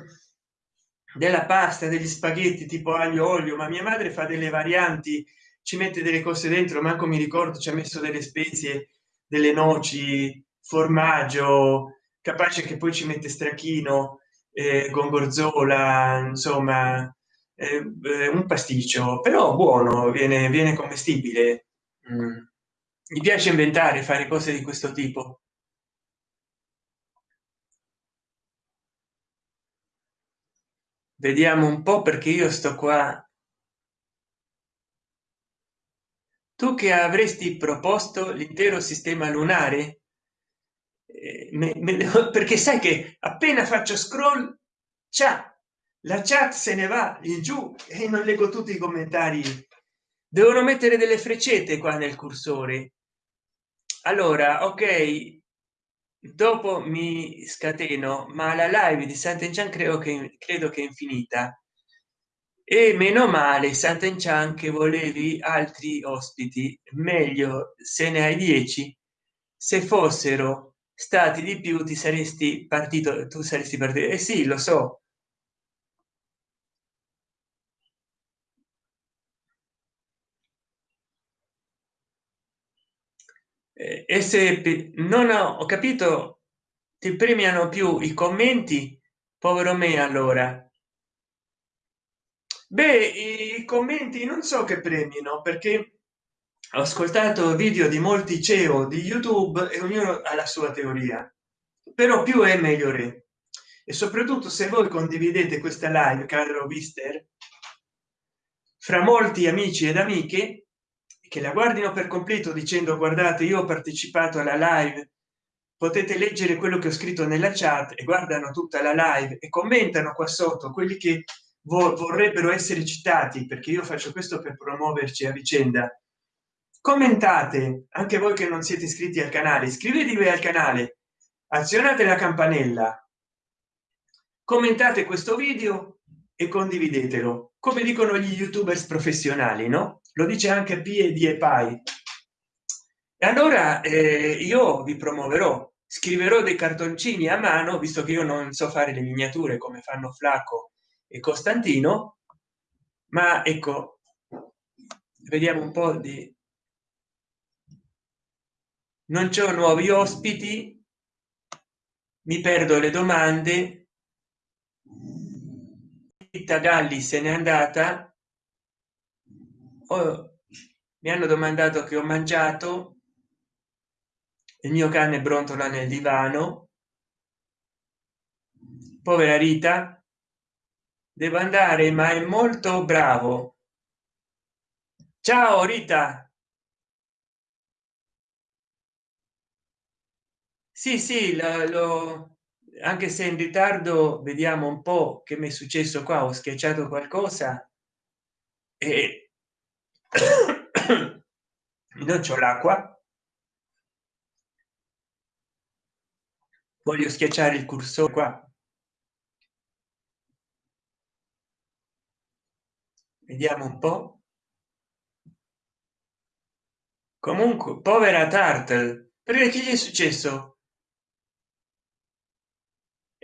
della pasta degli spaghetti tipo aglio olio ma mia madre fa delle varianti ci mette delle cose dentro manco mi ricordo ci ha messo delle spezie delle noci formaggio capace che poi ci mette stracchino eh, gorgonzola insomma eh, un pasticcio però buono viene viene commestibile. Mm. mi piace inventare fare cose di questo tipo. Vediamo un po perché io sto qua. Tu che avresti proposto l'intero sistema lunare eh, me, me, perché sai che appena faccio scroll c'è la chat se ne va in giù e non leggo tutti i commentari. Devono mettere delle freccette qua nel cursore. Allora ok dopo mi scateno ma la live di sant'enchan credo che credo che è infinita. E meno male sant'enchan che volevi altri ospiti. Meglio se ne hai dieci se fossero stati di più ti saresti partito tu saresti partito. Eh sì lo so. E se non ho capito ti premiano più i commenti? Povero me allora. Beh i commenti non so che premino perché ho ascoltato video di molti ceo di youtube e ognuno ha la sua teoria. Però più è meglio re e soprattutto se voi condividete questa live caro mister fra molti amici ed amiche che la guardino per completo dicendo guardate io ho partecipato alla live potete leggere quello che ho scritto nella chat e guardano tutta la live e commentano qua sotto quelli che vorrebbero essere citati perché io faccio questo per promuoverci a vicenda commentate anche voi che non siete iscritti al canale iscrivetevi al canale azionate la campanella commentate questo video e condividetelo come dicono gli youtubers professionali no? Lo dice anche piedi e pai. E allora eh, io vi promuoverò scriverò dei cartoncini a mano visto che io non so fare le miniature come fanno flacco e costantino ma ecco vediamo un po di non c'è nuovi ospiti. Mi perdo le domande. Galli se n'è andata. Oh, mi hanno domandato che ho mangiato. Il mio cane brontola nel divano. Povera rita devo andare ma è molto bravo. Ciao rita sì sì lo, lo anche se in ritardo vediamo un po che mi è successo qua ho schiacciato qualcosa e non c'ho l'acqua. Voglio schiacciare il cursore qua. Vediamo un po. Comunque povera tartle perché che gli è successo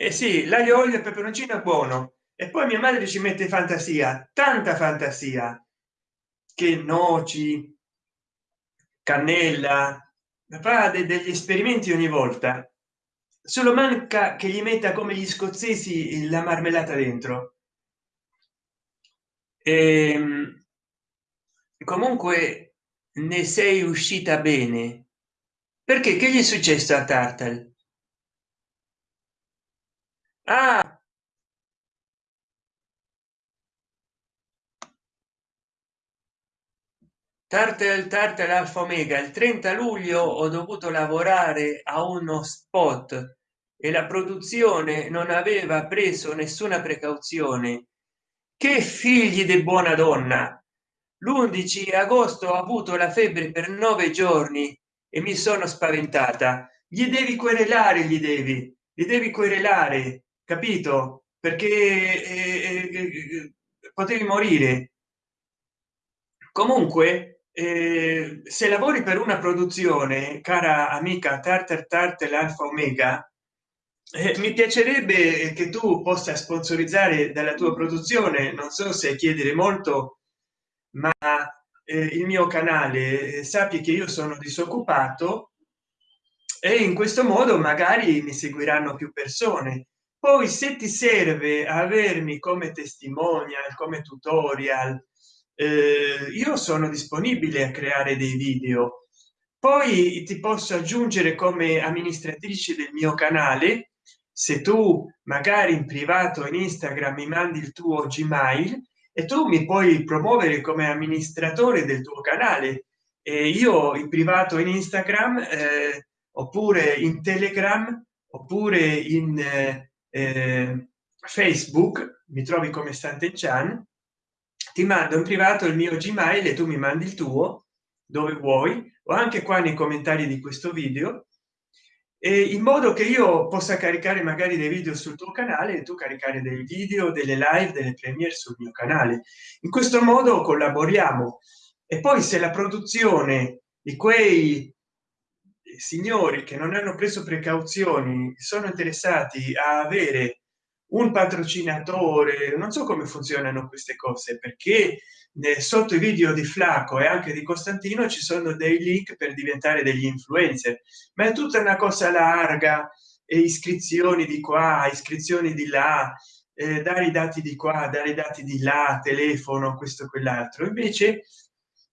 eh sì l'aglio olio e peperoncino è buono. E poi mia madre ci mette fantasia tanta fantasia. Che noci cannella fa degli esperimenti ogni volta. Solo manca che gli metta come gli scozzesi la marmellata dentro. E ehm, comunque ne sei uscita bene. Perché? Che gli è successo a tartal ah! Tartel Tartel Alfa Omega il 30 luglio ho dovuto lavorare a uno spot e la produzione non aveva preso nessuna precauzione. Che figli di buona donna! L'11 agosto ho avuto la febbre per nove giorni e mi sono spaventata. Gli devi querelare gli devi li devi querelare capito? Perché eh, eh, eh potevi morire. Comunque eh, se lavori per una produzione cara amica tartar tartar alfa omega eh, mi piacerebbe che tu possa sponsorizzare dalla tua produzione. Non so se chiedere molto ma eh, il mio canale eh, sappi che io sono disoccupato e in questo modo magari mi seguiranno più persone poi se ti serve avermi come testimonial come tutorial eh, io sono disponibile a creare dei video. Poi ti posso aggiungere come amministratrice del mio canale se tu magari in privato in instagram mi mandi il tuo gmail e tu mi puoi promuovere come amministratore del tuo canale. E io in privato in instagram eh, oppure in telegram oppure in eh, eh facebook mi trovi come stante chan ti mando in privato il mio gmail e tu mi mandi il tuo dove vuoi. O anche qua nei commentari di questo video. E in modo che io possa caricare magari dei video sul tuo canale e tu caricare dei video delle live delle premiere sul mio canale. In questo modo collaboriamo. E poi se la produzione di quei signori che non hanno preso precauzioni sono interessati a avere un patrocinatore. Non so come funzionano queste cose perché sotto i video di flacco e anche di costantino ci sono dei link per diventare degli influencer ma è tutta una cosa larga e iscrizioni di qua iscrizioni di là eh, dare i dati di qua dare i dati di là telefono questo quell'altro. Invece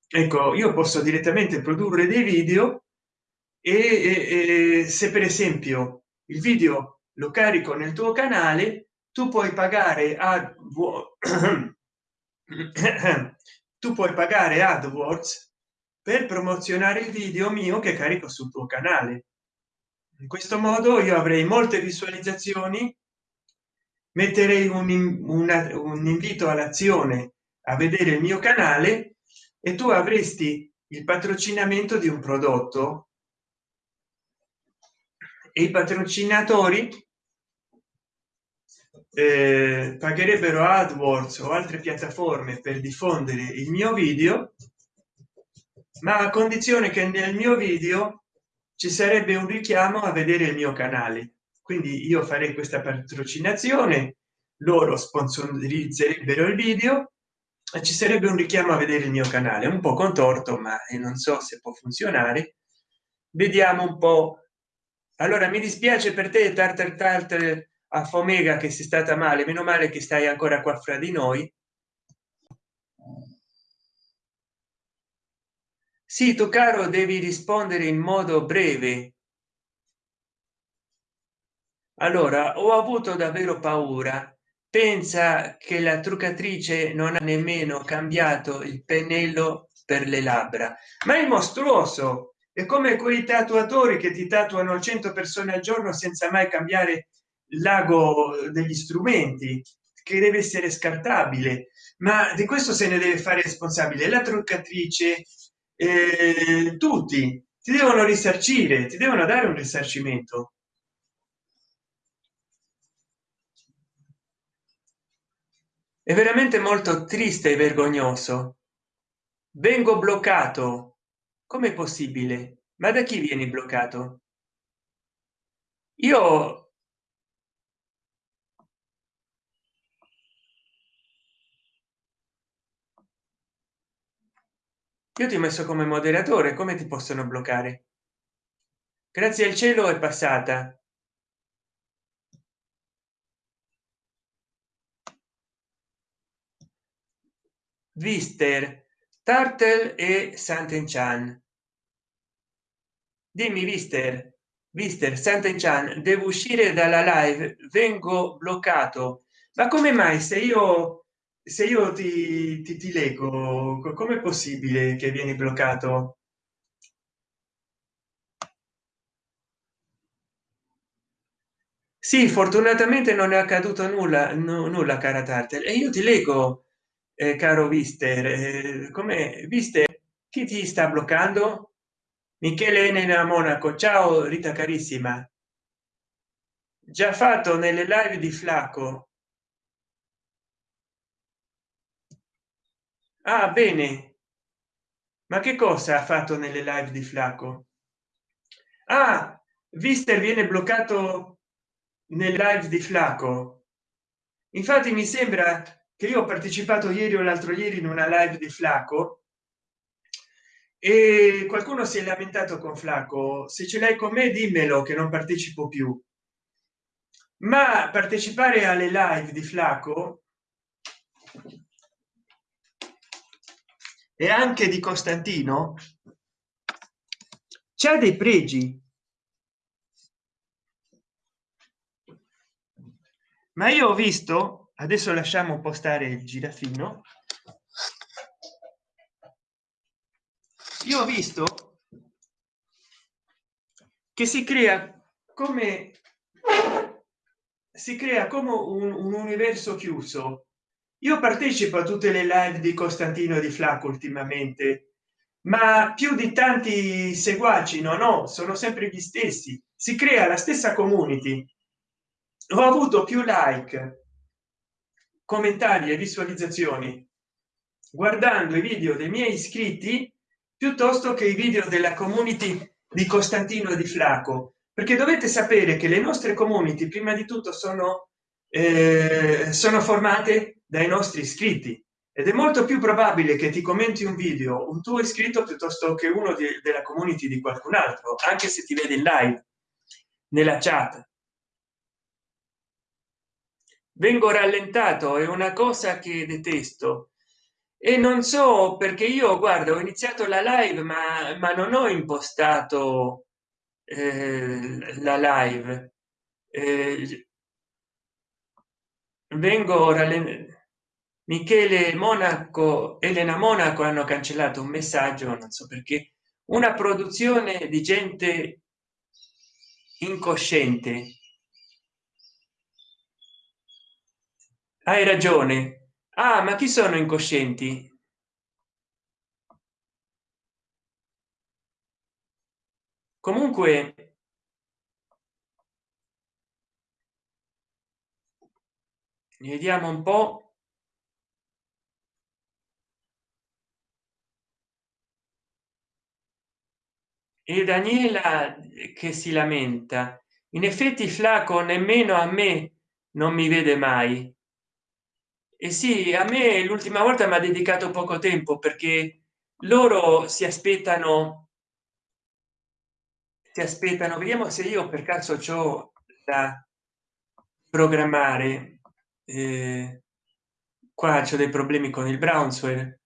ecco io posso direttamente produrre dei video e, e, se per esempio il video lo carico nel tuo canale tu puoi pagare a tu puoi pagare AdWords per promozionare il video mio che carico sul tuo canale. In questo modo io avrei molte visualizzazioni metterei un, una, un invito all'azione a vedere il mio canale e tu avresti il patrocinamento di un prodotto e i patrocinatori eh, pagherebbero adwords o altre piattaforme per diffondere il mio video ma a condizione che nel mio video ci sarebbe un richiamo a vedere il mio canale. Quindi io farei questa patrocinazione loro sponsorizzerebbero il video e ci sarebbe un richiamo a vedere il mio canale. Un po contorto ma non so se può funzionare vediamo un po allora mi dispiace per te tartar tartar a fomega che si stata male. Meno male che stai ancora qua fra di noi. Sì tu caro devi rispondere in modo breve. Allora ho avuto davvero paura. Pensa che la truccatrice non ha nemmeno cambiato il pennello per le labbra. Ma è mostruoso è come quei tatuatori che ti tatuano 100 persone al giorno senza mai cambiare l'ago degli strumenti che deve essere scartabile. Ma di questo se ne deve fare responsabile la truccatrice eh, tutti. Ti devono risarcire ti devono dare un risarcimento. È veramente molto triste e vergognoso. Vengo bloccato come possibile? Ma da chi vieni bloccato? Io io ti ho messo come moderatore come ti possono bloccare? Grazie al cielo è passata. Vister tartel e sant'enchan dimmi vister vister sant'enchan devo uscire dalla live? Vengo bloccato. Ma come mai se io se io ti, ti, ti leggo come è possibile che vieni bloccato? Sì fortunatamente non è accaduto nulla no, nulla cara tartel e io ti leggo eh, caro vister eh, come viste chi ti sta bloccando? Michele nella monaco. Ciao rita carissima. Già fatto nelle live di flacco ah bene. Ma che cosa ha fatto nelle live di flacco ah vister viene bloccato nel live di flacco infatti mi sembra che io ho partecipato ieri o l'altro ieri in una live di flacco e qualcuno si è lamentato con flacco se ce l'hai con me dimmelo che non partecipo più. Ma partecipare alle live di flacco e anche di costantino c'è dei pregi. Ma io ho visto adesso lasciamo postare il girafino io ho visto che si crea come si crea come un, un universo chiuso. Io partecipo a tutte le live di costantino di flacco ultimamente ma più di tanti seguaci no no sono sempre gli stessi. Si crea la stessa community. Ho avuto più like commentari e visualizzazioni guardando i video dei miei iscritti piuttosto che i video della community di costantino di flacco perché dovete sapere che le nostre community prima di tutto sono eh, sono formate dai nostri iscritti. Ed è molto più probabile che ti commenti un video un tuo iscritto piuttosto che uno di, della community di qualcun altro anche se ti vede in live nella chat vengo rallentato è una cosa che detesto. E non so perché io guardo ho iniziato la live ma, ma non ho impostato eh, la live. Eh, vengo rallentato michele monaco elena monaco hanno cancellato un messaggio non so perché. Una produzione di gente incosciente hai ragione. Ah ma chi sono incoscienti? Comunque vediamo un po. E daniela che si lamenta. In effetti flaco nemmeno a me non mi vede mai e sì a me l'ultima volta mi ha dedicato poco tempo perché loro si aspettano si aspettano vediamo se io per caso ciò da programmare eh, qua c'è dei problemi con il brownsware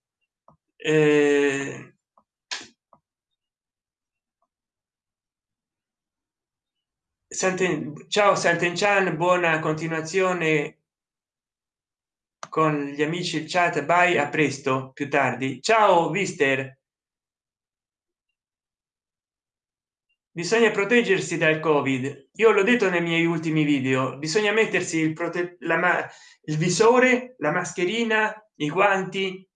eh, ciao Sant'Enchan, buona continuazione con gli amici il chat. Bye a presto più tardi. Ciao mister. Bisogna proteggersi dal covid. Io l'ho detto nei miei ultimi video. Bisogna mettersi il, prote la il visore la mascherina i guanti.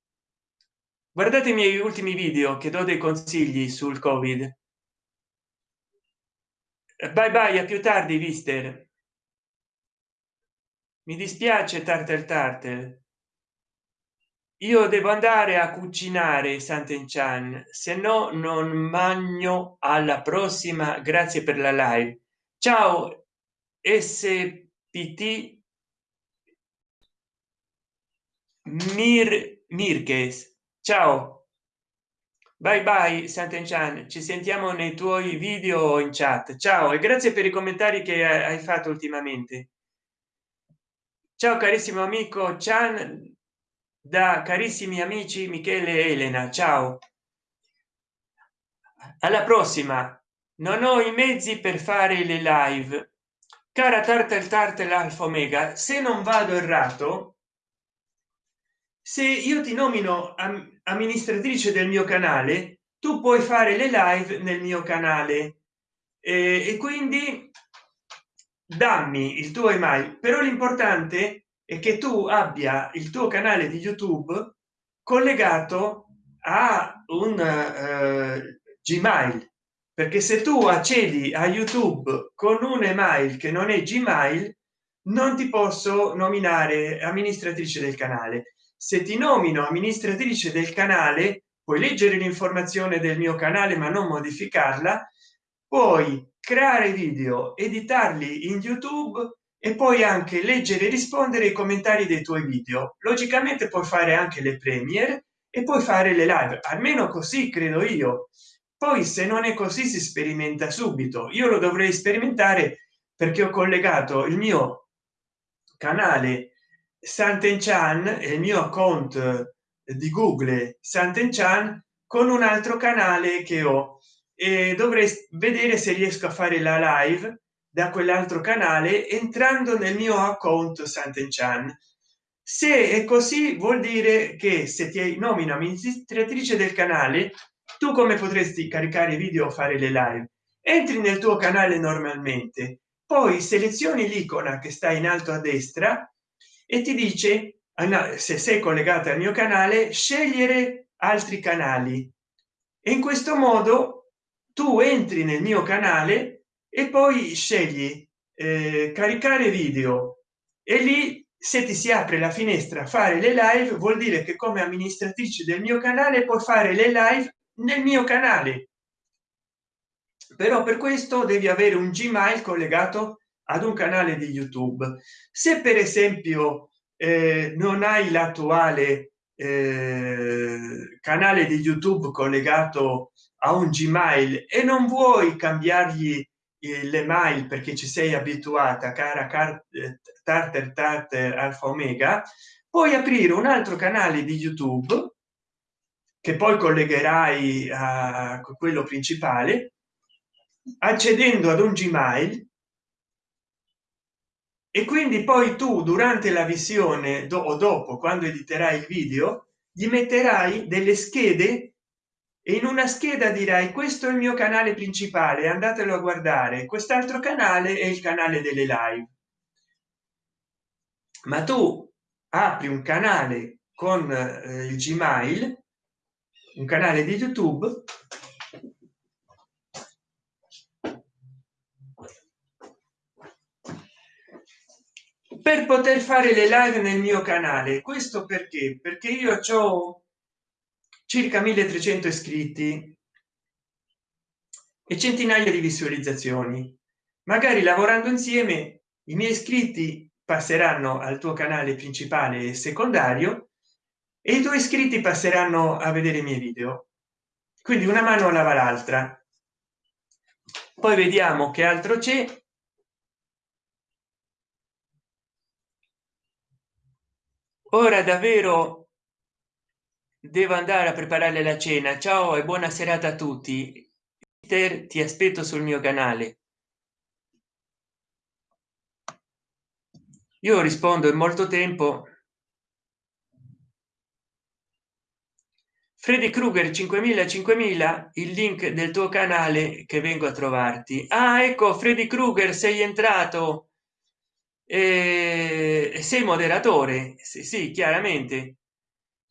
Guardate i miei ultimi video che do dei consigli sul covid. Bye bye a più tardi vister mi dispiace tartar tartar io devo andare a cucinare Sant'Enchan, se no non magno alla prossima. Grazie per la live. Ciao SPT Mir Mirkes. Ciao. Bye bye Sant'Enchan, ci sentiamo nei tuoi video in chat. Ciao e grazie per i commentari che hai fatto ultimamente. Ciao carissimo amico Chan da carissimi amici michele e elena. Ciao. Alla prossima. Non ho i mezzi per fare le live. Cara tartel tartel alfa omega se non vado errato se io ti nomino amministratrice del mio canale tu puoi fare le live nel mio canale. Eh, e quindi dammi il tuo email però l'importante e che tu abbia il tuo canale di youtube collegato a un uh, gmail perché se tu accedi a youtube con un email che non è gmail non ti posso nominare amministratrice del canale. Se ti nomino amministratrice del canale puoi leggere l'informazione del mio canale ma non modificarla puoi creare video editarli in youtube e poi anche leggere e rispondere ai commentari dei tuoi video. Logicamente puoi fare anche le premier e poi fare le live almeno così credo io. Poi se non è così si sperimenta subito. Io lo dovrei sperimentare perché ho collegato il mio canale Sant'Enchan e il mio account di google Sant'Enchan con un altro canale che ho e dovrei vedere se riesco a fare la live da quell'altro canale entrando nel mio account Sant'Enchan. Se è così vuol dire che se ti nomina amministratrice del canale, tu come potresti caricare video o fare le live? Entri nel tuo canale normalmente, poi selezioni l'icona che sta in alto a destra e ti dice ah, se sei collegata al mio canale scegliere altri canali e in questo modo tu entri nel mio canale e poi scegli eh, caricare video. E lì se ti si apre la finestra fare le live vuol dire che come amministratrice del mio canale può fare le live nel mio canale. Però per questo devi avere un gmail collegato ad un canale di youtube. Se per esempio eh, non hai l'attuale eh, canale di youtube collegato a un gmail e non vuoi cambiargli le mail perché ci sei abituata cara tartar tartar alfa omega puoi aprire un altro canale di youtube che poi collegherai a quello principale accedendo ad un gmail. E quindi poi tu durante la visione o dopo quando editerai il video gli metterai delle schede in una scheda dirai questo è il mio canale principale andatelo a guardare. Quest'altro canale è il canale delle live ma tu apri un canale con eh, il gmail un canale di youtube per poter fare le live nel mio canale. Questo perché? Perché io ho circa 1300 iscritti e centinaia di visualizzazioni. Magari lavorando insieme i miei iscritti passeranno al tuo canale principale e secondario e i tuoi iscritti passeranno a vedere i miei video. Quindi una mano lava l'altra. Poi vediamo che altro c'è. Ora davvero devo andare a preparare la cena. Ciao e buona serata a tutti. Ti aspetto sul mio canale. Io rispondo in molto tempo. Freddy krueger 5000 5000 il link del tuo canale che vengo a trovarti. Ah ecco freddy krueger sei entrato. E sei moderatore. Sì, sì chiaramente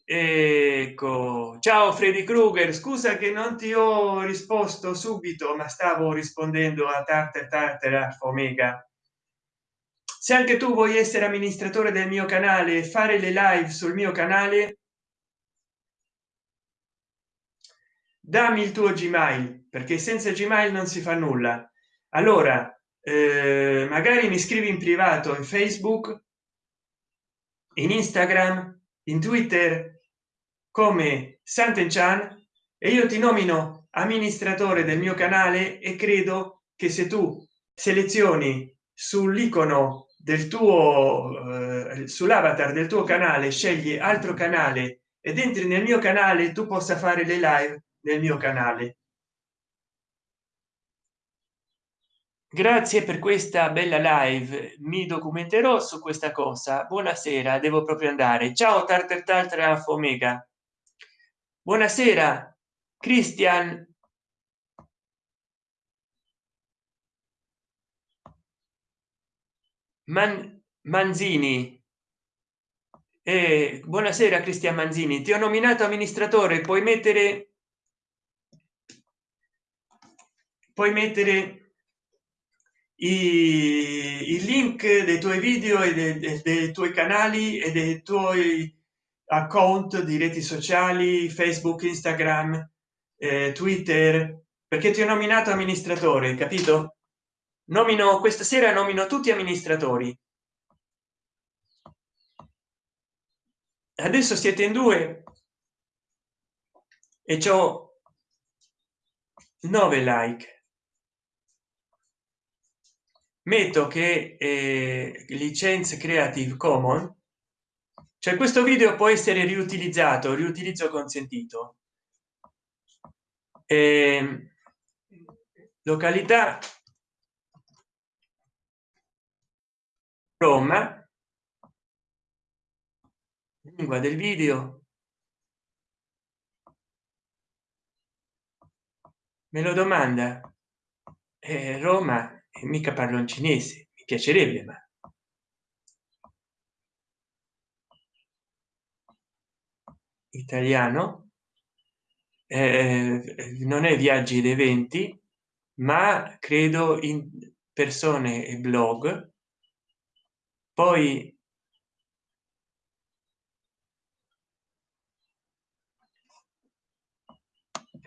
ecco. Ciao freddy krueger. Scusa che non ti ho risposto subito ma stavo rispondendo a tante tarte omega. Se anche tu vuoi essere amministratore del mio canale e fare le live sul mio canale dammi il tuo gmail perché senza gmail non si fa nulla. Allora eh, magari mi scrivi in privato in facebook in instagram in twitter come Sant'Enchan e io ti nomino amministratore del mio canale e credo che se tu selezioni sull'icono del tuo eh, sull'avatar del tuo canale scegli altro canale ed entri nel mio canale tu possa fare le live nel mio canale. Grazie per questa bella live. Mi documenterò su questa cosa. Buonasera devo proprio andare. Ciao tartar tartar omega buonasera cristian Man manzini. Eh, buonasera cristian manzini. Ti ho nominato amministratore puoi mettere puoi mettere i, i link dei tuoi video e dei, dei, dei tuoi canali e dei tuoi account di reti sociali facebook instagram eh, twitter perché ti ho nominato amministratore capito? Nomino questa sera nomino tutti amministratori. Adesso siete in due. E ciò 9 like. Metto che eh, licenze creative common cioè questo video può essere riutilizzato riutilizzo consentito. Eh, località roma. Lingua del video. Me lo domanda. Eh, roma mica parlo in cinese mi piacerebbe ma italiano eh, non è viaggi ed eventi ma credo in persone e blog. Poi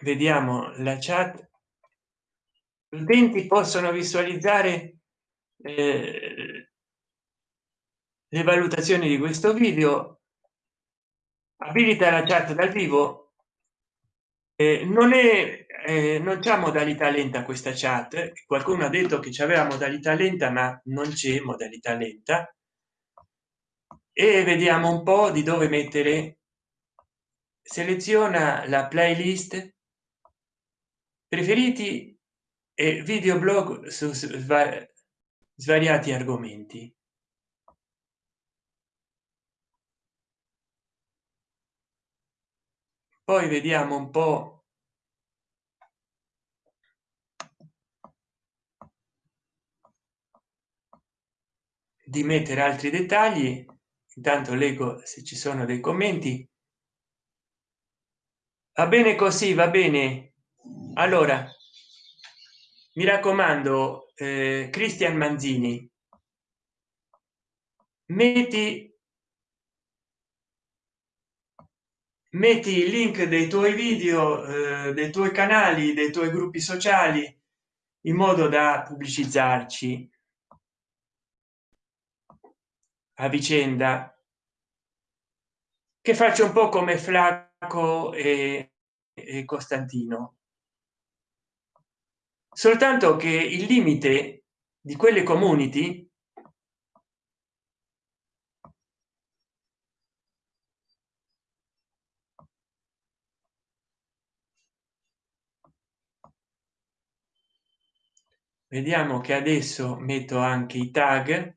vediamo la chat. Gli utenti possono visualizzare eh, le valutazioni di questo video abilita la chat dal vivo. Eh, non è eh, non c'è modalità lenta questa chat qualcuno ha detto che c'aveva modalità lenta ma non c'è modalità lenta. E vediamo un po di dove mettere. Seleziona la playlist. Preferiti e videoblog su svariati argomenti poi vediamo un po. Di mettere altri dettagli. Intanto leggo se ci sono dei commenti. Va bene così va bene. Allora mi raccomando eh, cristian manzini metti metti il link dei tuoi video eh, dei tuoi canali dei tuoi gruppi sociali in modo da pubblicizzarci. A vicenda. Che faccio un po come flacco e, e costantino. Soltanto che il limite di quelle community vediamo che adesso metto anche i tag.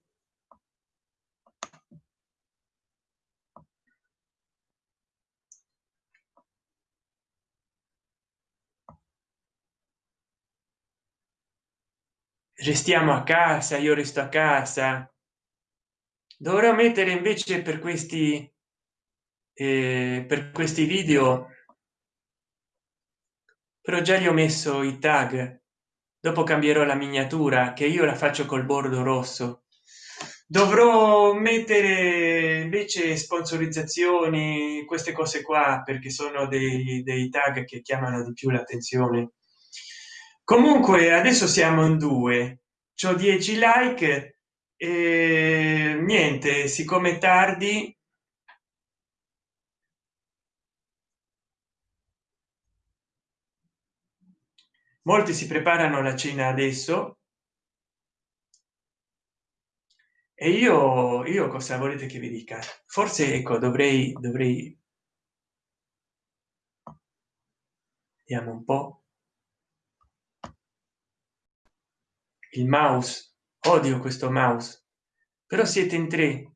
Restiamo a casa io resto a casa. Dovrò mettere invece per questi eh, per questi video però già gli ho messo i tag dopo cambierò la miniatura che io la faccio col bordo rosso. Dovrò mettere invece sponsorizzazioni queste cose qua perché sono dei, dei tag che chiamano di più l'attenzione. Comunque adesso siamo in due. C'ho 10 like e niente siccome tardi molti si preparano la cena adesso. E io io cosa volete che vi dica? Forse ecco dovrei dovrei. Vediamo un po. Il mouse. Odio questo mouse. Però siete in tre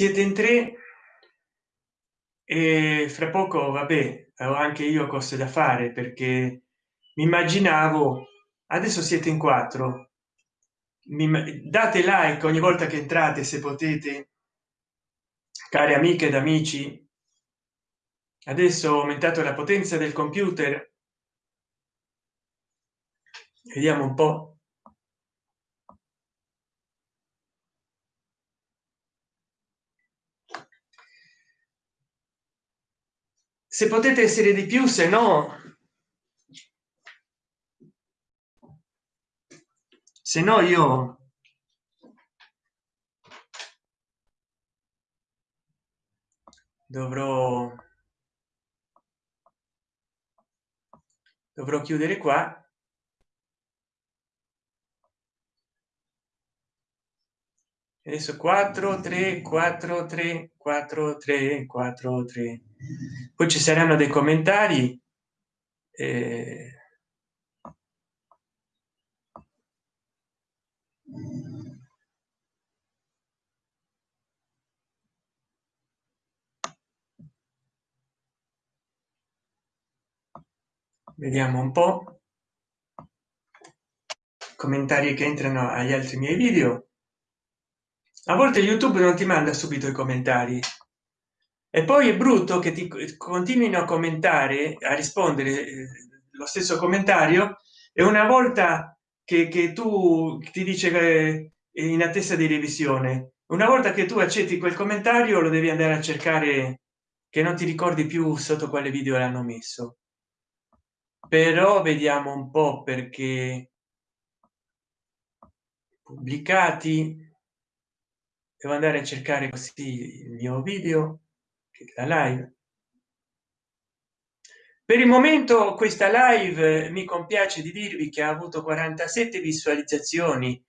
siete in tre e fra poco vabbè ho anche io cose da fare perché mi immaginavo adesso siete in quattro. Mi date like ogni volta che entrate se potete. Cari amiche ed amici adesso ho aumentato la potenza del computer. Vediamo un po se potete essere di più se no. Se no io. Dovrò. Dovrò chiudere qua. Adesso 4 3 4 3 4 3 4 3 poi ci saranno dei commentari eh... vediamo un po. Commentari che entrano agli altri miei video. A volte youtube non ti manda subito i commentari e poi è brutto che ti continuino a commentare a rispondere eh, lo stesso commentario e una volta che, che tu ti dice che in attesa di revisione una volta che tu accetti quel commentario lo devi andare a cercare che non ti ricordi più sotto quale video l'hanno messo. Però vediamo un po perché pubblicati. Devo andare a cercare così il mio video la live. Per il momento questa live mi compiace di dirvi che ha avuto 47 visualizzazioni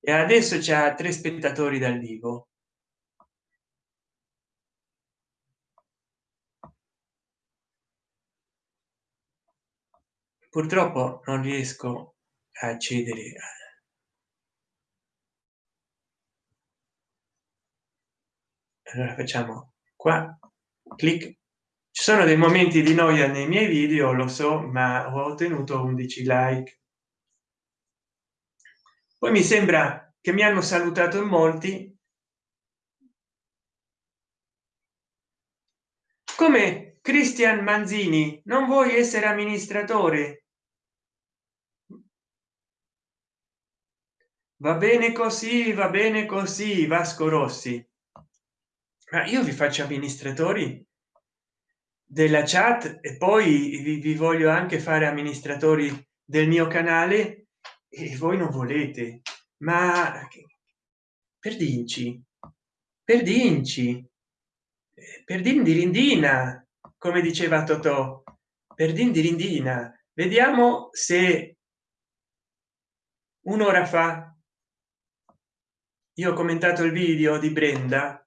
e adesso c'è tre spettatori dal vivo. Purtroppo non riesco a accedere allora facciamo qua clic. Ci sono dei momenti di noia nei miei video lo so ma ho ottenuto 11 like. Poi mi sembra che mi hanno salutato in molti. Come cristian manzini non vuoi essere amministratore? Va bene così va bene così vasco rossi ma io vi faccio amministratori della chat e poi vi, vi voglio anche fare amministratori del mio canale e voi non volete. Ma per dinci per dinci per dindirindina come diceva totò per dindirindina vediamo se un'ora fa io ho commentato il video di brenda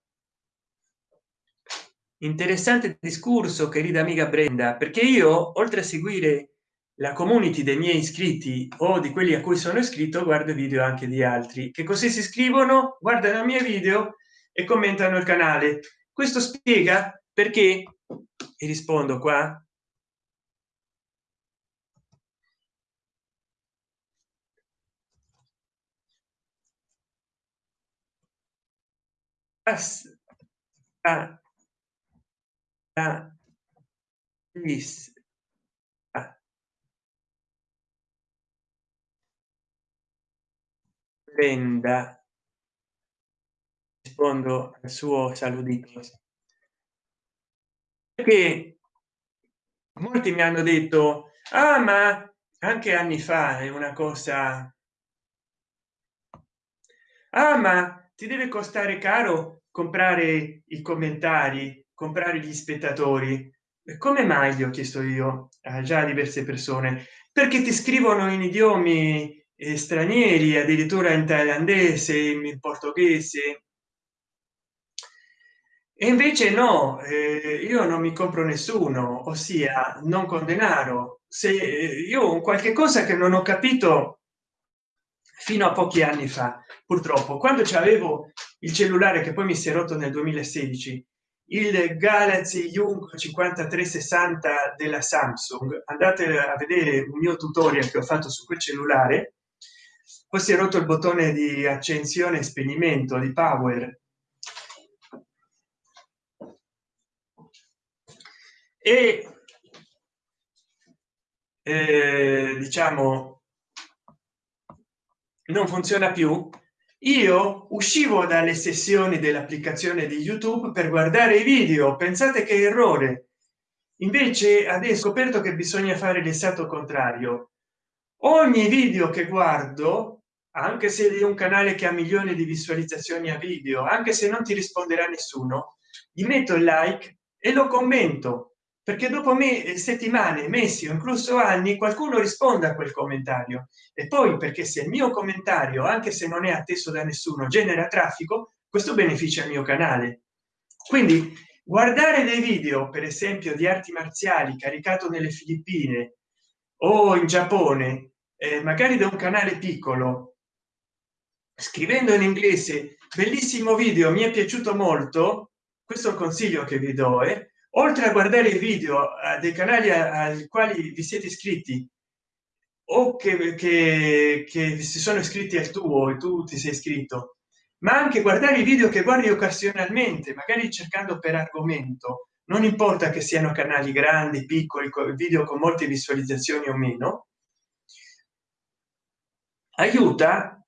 interessante discorso querida amica brenda perché io oltre a seguire la community dei miei iscritti o di quelli a cui sono iscritto guardo video anche di altri che così si iscrivono guardano i miei video e commentano il canale. Questo spiega perché e rispondo qua a lista prenda rispondo al suo saludito perché molti mi hanno detto ah ma anche anni fa è una cosa ah ma ti deve costare caro comprare i commentari comprare gli spettatori. Come mai gli ho chiesto io a già diverse persone? Perché ti scrivono in idiomi eh, stranieri addirittura in thailandese in portoghese. E invece no eh, io non mi compro nessuno ossia non con denaro. Se eh, io ho qualche cosa che non ho capito fino a pochi anni fa purtroppo. Quando c'avevo il cellulare che poi mi si è rotto nel 2016 il galaxy young 5360 della samsung. Andate a vedere un mio tutorial che ho fatto su quel cellulare. Poi si è rotto il bottone di accensione e spegnimento di power. E eh, diciamo non funziona più io uscivo dalle sessioni dell'applicazione di youtube per guardare i video. Pensate che errore. Invece adesso scoperto che bisogna fare l'esatto contrario. Ogni video che guardo anche se di un canale che ha milioni di visualizzazioni a video anche se non ti risponderà nessuno gli metto il like e lo commento perché dopo me eh, settimane mesi o incluso anni qualcuno risponda a quel commentario e poi perché se il mio commentario anche se non è atteso da nessuno genera traffico questo beneficia il mio canale quindi guardare dei video per esempio di arti marziali caricato nelle filippine o in giappone eh, magari da un canale piccolo scrivendo in inglese bellissimo video mi è piaciuto molto questo è un consiglio che vi do eh? Oltre a guardare i video eh, dei canali ai quali vi siete iscritti o che, che, che si sono iscritti al tuo e tu ti sei iscritto ma anche guardare i video che guardi occasionalmente magari cercando per argomento non importa che siano canali grandi piccoli video con molte visualizzazioni o meno aiuta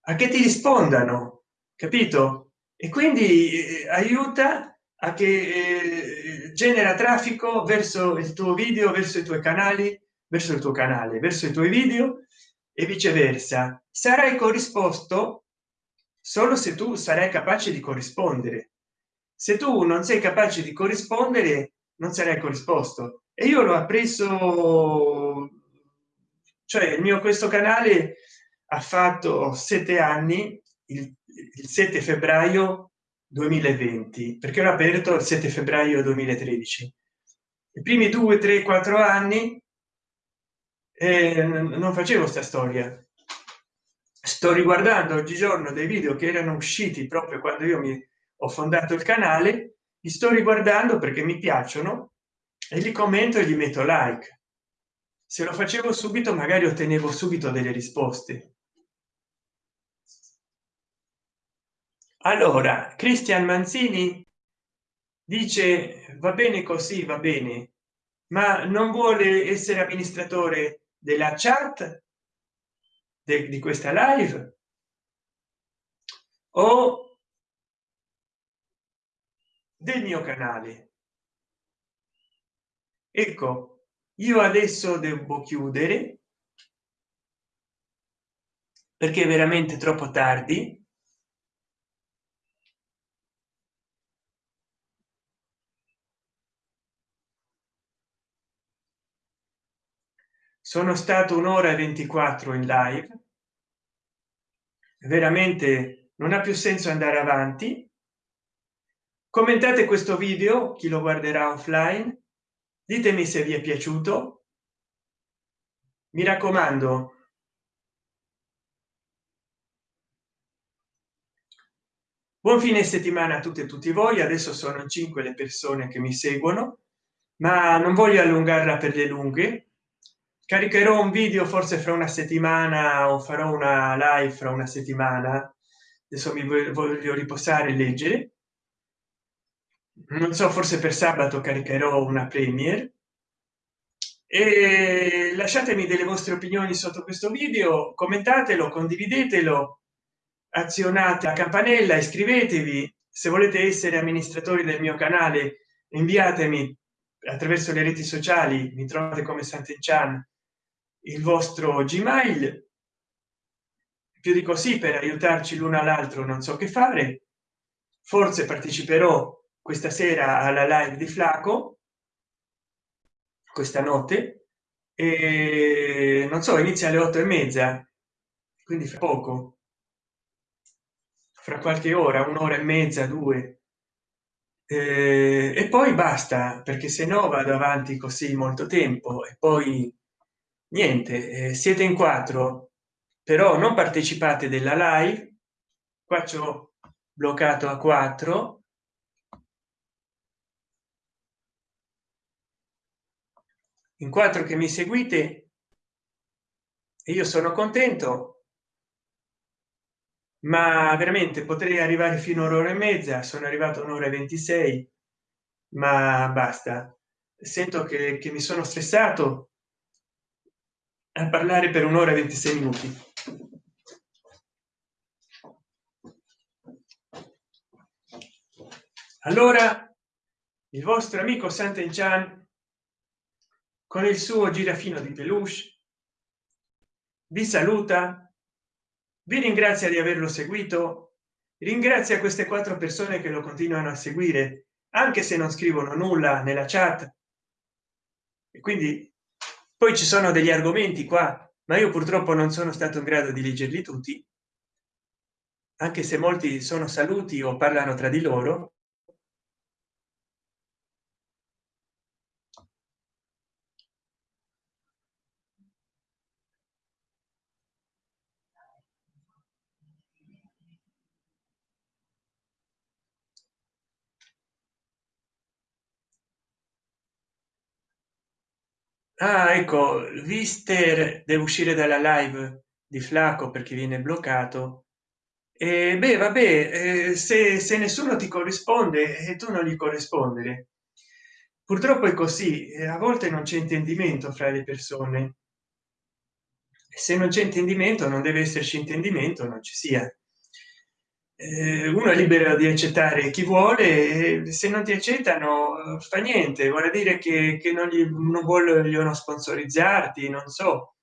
a che ti rispondano capito? E quindi eh, aiuta a che eh, genera traffico verso il tuo video verso i tuoi canali verso il tuo canale verso i tuoi video e viceversa. Sarai corrisposto solo se tu sarai capace di corrispondere. Se tu non sei capace di corrispondere non sarai corrisposto. E io l'ho appreso cioè il mio questo canale ha fatto sette anni il, il 7 febbraio 2020 perché l'ho aperto il 7 febbraio 2013 i primi due tre quattro anni eh, non facevo sta storia. Sto riguardando oggigiorno dei video che erano usciti proprio quando io mi ho fondato il canale li sto riguardando perché mi piacciono e li commento e gli metto like. Se lo facevo subito magari ottenevo subito delle risposte allora cristian manzini dice va bene così va bene ma non vuole essere amministratore della chat de, di questa live? O del mio canale? Ecco io adesso devo chiudere perché è veramente troppo tardi sono stato un'ora e 24 in live. Veramente non ha più senso andare avanti. Commentate questo video chi lo guarderà offline. Ditemi se vi è piaciuto. Mi raccomando. Buon fine settimana a tutti e tutti voi. Adesso sono in cinque le persone che mi seguono ma non voglio allungarla per le lunghe caricherò un video forse fra una settimana o farò una live fra una settimana. Adesso mi voglio riposare e leggere. Non so forse per sabato caricherò una premiere. E lasciatemi delle vostre opinioni sotto questo video commentatelo condividetelo azionate la campanella iscrivetevi. Se volete essere amministratori del mio canale inviatemi attraverso le reti sociali mi trovate come Sant'Enchan il vostro gmail. Più di così per aiutarci l'uno all'altro non so che fare. Forse parteciperò questa sera alla live di flaco questa notte e non so inizia alle otto e mezza quindi fra poco. Fra qualche ora un'ora e mezza due. Eh, e poi basta perché se no vado avanti così molto tempo e poi niente eh, siete in quattro però non partecipate della live. Qua c'ho bloccato a 4 in quattro che mi seguite io sono contento ma veramente potrei arrivare fino a un'ora e mezza sono arrivato un'ora e 26 ma basta. Sento che, che mi sono stressato a parlare per un'ora e 26 minuti. Allora il vostro amico Sant'Enchan con il suo girafino di peluche vi saluta vi ringrazia di averlo seguito ringrazia queste quattro persone che lo continuano a seguire anche se non scrivono nulla nella chat. E quindi poi ci sono degli argomenti qua ma io purtroppo non sono stato in grado di leggerli tutti anche se molti sono saluti o parlano tra di loro ah ecco vister deve uscire dalla live di flaco perché viene bloccato. E beh vabbè eh, se, se nessuno ti corrisponde e tu non gli corrispondere. Purtroppo è così a volte non c'è intendimento fra le persone. Se non c'è intendimento non deve esserci intendimento non ci sia eh, uno è libero di accettare chi vuole se non ti accettano fa niente. Vuole dire che, che non, gli, non vogliono sponsorizzarti non so.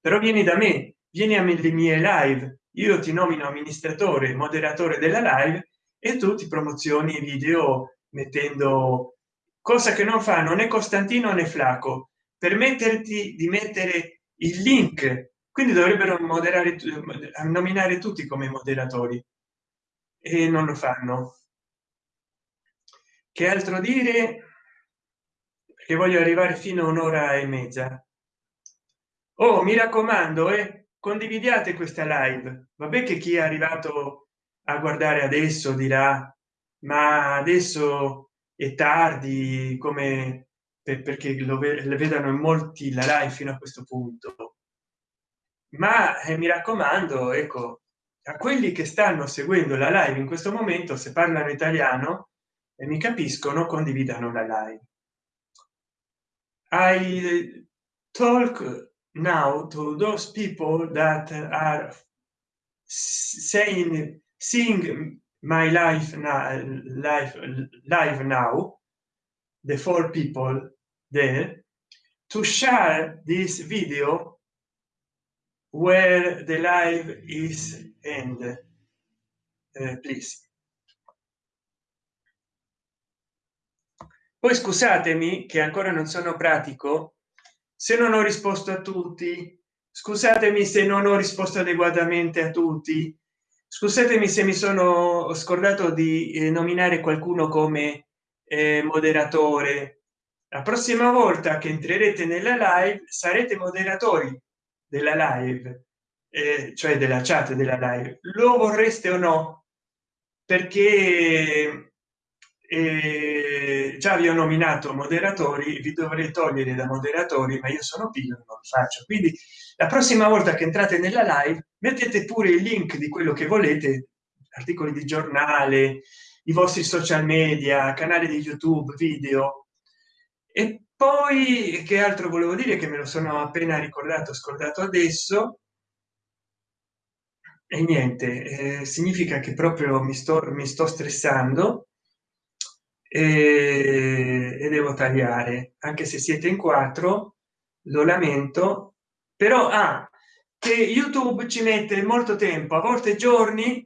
Però vieni da me vieni a le mie live. Io ti nomino amministratore moderatore della live e tu ti promozioni video mettendo cosa che non fanno né costantino né flaco. Permetterti di mettere il link. Quindi dovrebbero moderare nominare tutti come moderatori e non lo fanno. Che altro dire? Che voglio arrivare fino a un'ora e mezza. Oh mi raccomando e eh, condividiate questa live. Vabbè che chi è arrivato a guardare adesso dirà ma adesso è tardi come perché lo vedano in molti la live fino a questo punto. Ma eh, mi raccomando ecco a quelli che stanno seguendo la live in questo momento se parlano italiano e mi capiscono condividano la live. I talk now to those people that are saying seeing my life now life live now the four people there to share this video where the live is end. Uh, please. Poi scusatemi che ancora non sono pratico se non ho risposto a tutti. Scusatemi se non ho risposto adeguatamente a tutti. Scusatemi se mi sono scordato di eh, nominare qualcuno come eh, moderatore. La prossima volta che entrerete nella live sarete moderatori della live eh, cioè della chat della live lo vorreste o no? Perché eh, già vi ho nominato moderatori vi dovrei togliere da moderatori ma io sono pigro non lo faccio. Quindi la prossima volta che entrate nella live mettete pure il link di quello che volete articoli di giornale i vostri social media canali di youtube video e poi che altro volevo dire che me lo sono appena ricordato scordato adesso e niente eh, significa che proprio mi sto mi sto stressando e, e devo tagliare. Anche se siete in quattro lo lamento però ah, che youtube ci mette molto tempo a volte giorni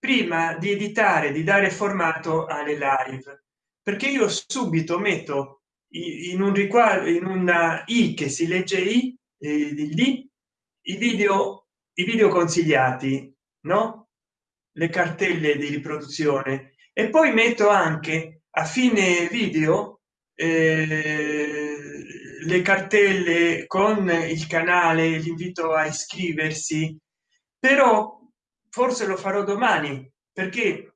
prima di editare di dare formato alle live. Perché io subito metto in un riquadro in una i che si legge i eh, di i video i video consigliati no? Le cartelle di riproduzione. E poi metto anche a fine video eh, le cartelle con il canale l'invito a iscriversi. Però forse lo farò domani perché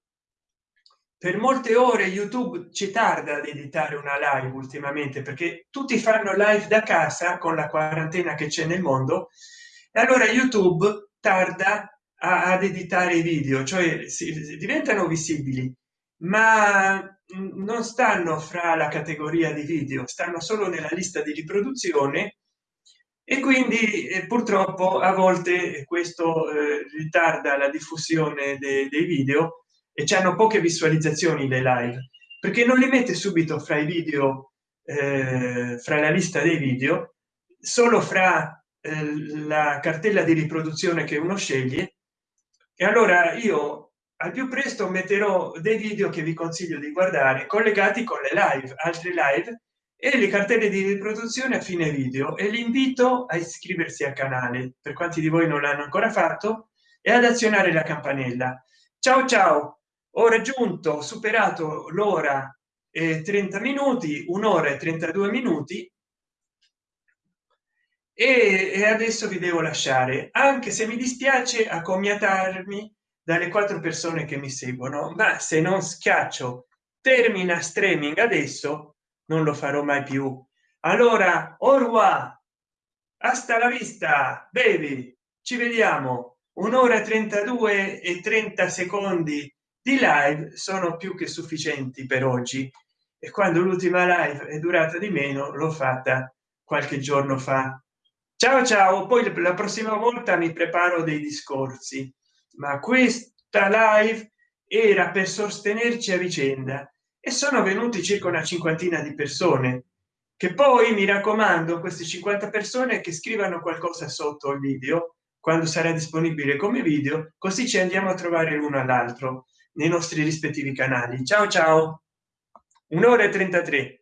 per molte ore youtube ci tarda ad editare una live ultimamente perché tutti fanno live da casa con la quarantena che c'è nel mondo e allora youtube tarda a, ad editare i video cioè si, diventano visibili ma non stanno fra la categoria di video stanno solo nella lista di riproduzione e quindi eh, purtroppo a volte questo eh, ritarda la diffusione de dei video e ci hanno poche visualizzazioni le live perché non li mette subito fra i video eh, fra la lista dei video solo fra eh, la cartella di riproduzione che uno sceglie. E allora io al più presto metterò dei video che vi consiglio di guardare collegati con le live altre live e le cartelle di riproduzione a fine video. E li invito a iscriversi al canale per quanti di voi non l'hanno ancora fatto e ad azionare la campanella. Ciao ciao ho raggiunto superato l'ora e 30 minuti un'ora e 32 minuti. E, e adesso vi devo lasciare anche se mi dispiace accomiatarmi dalle quattro persone che mi seguono ma se non schiaccio termina streaming adesso non lo farò mai più. Allora orwa hasta la vista baby. Ci vediamo. Un'ora 32 e 30 secondi di live sono più che sufficienti per oggi e quando l'ultima live è durata di meno l'ho fatta qualche giorno fa. Ciao ciao poi la prossima volta mi preparo dei discorsi ma questa live era per sostenerci a vicenda e sono venuti circa una cinquantina di persone che poi mi raccomando queste 50 persone che scrivano qualcosa sotto il video quando sarà disponibile come video così ci andiamo a trovare l'uno all'altro nei nostri rispettivi canali. Ciao ciao. Un'ora e 33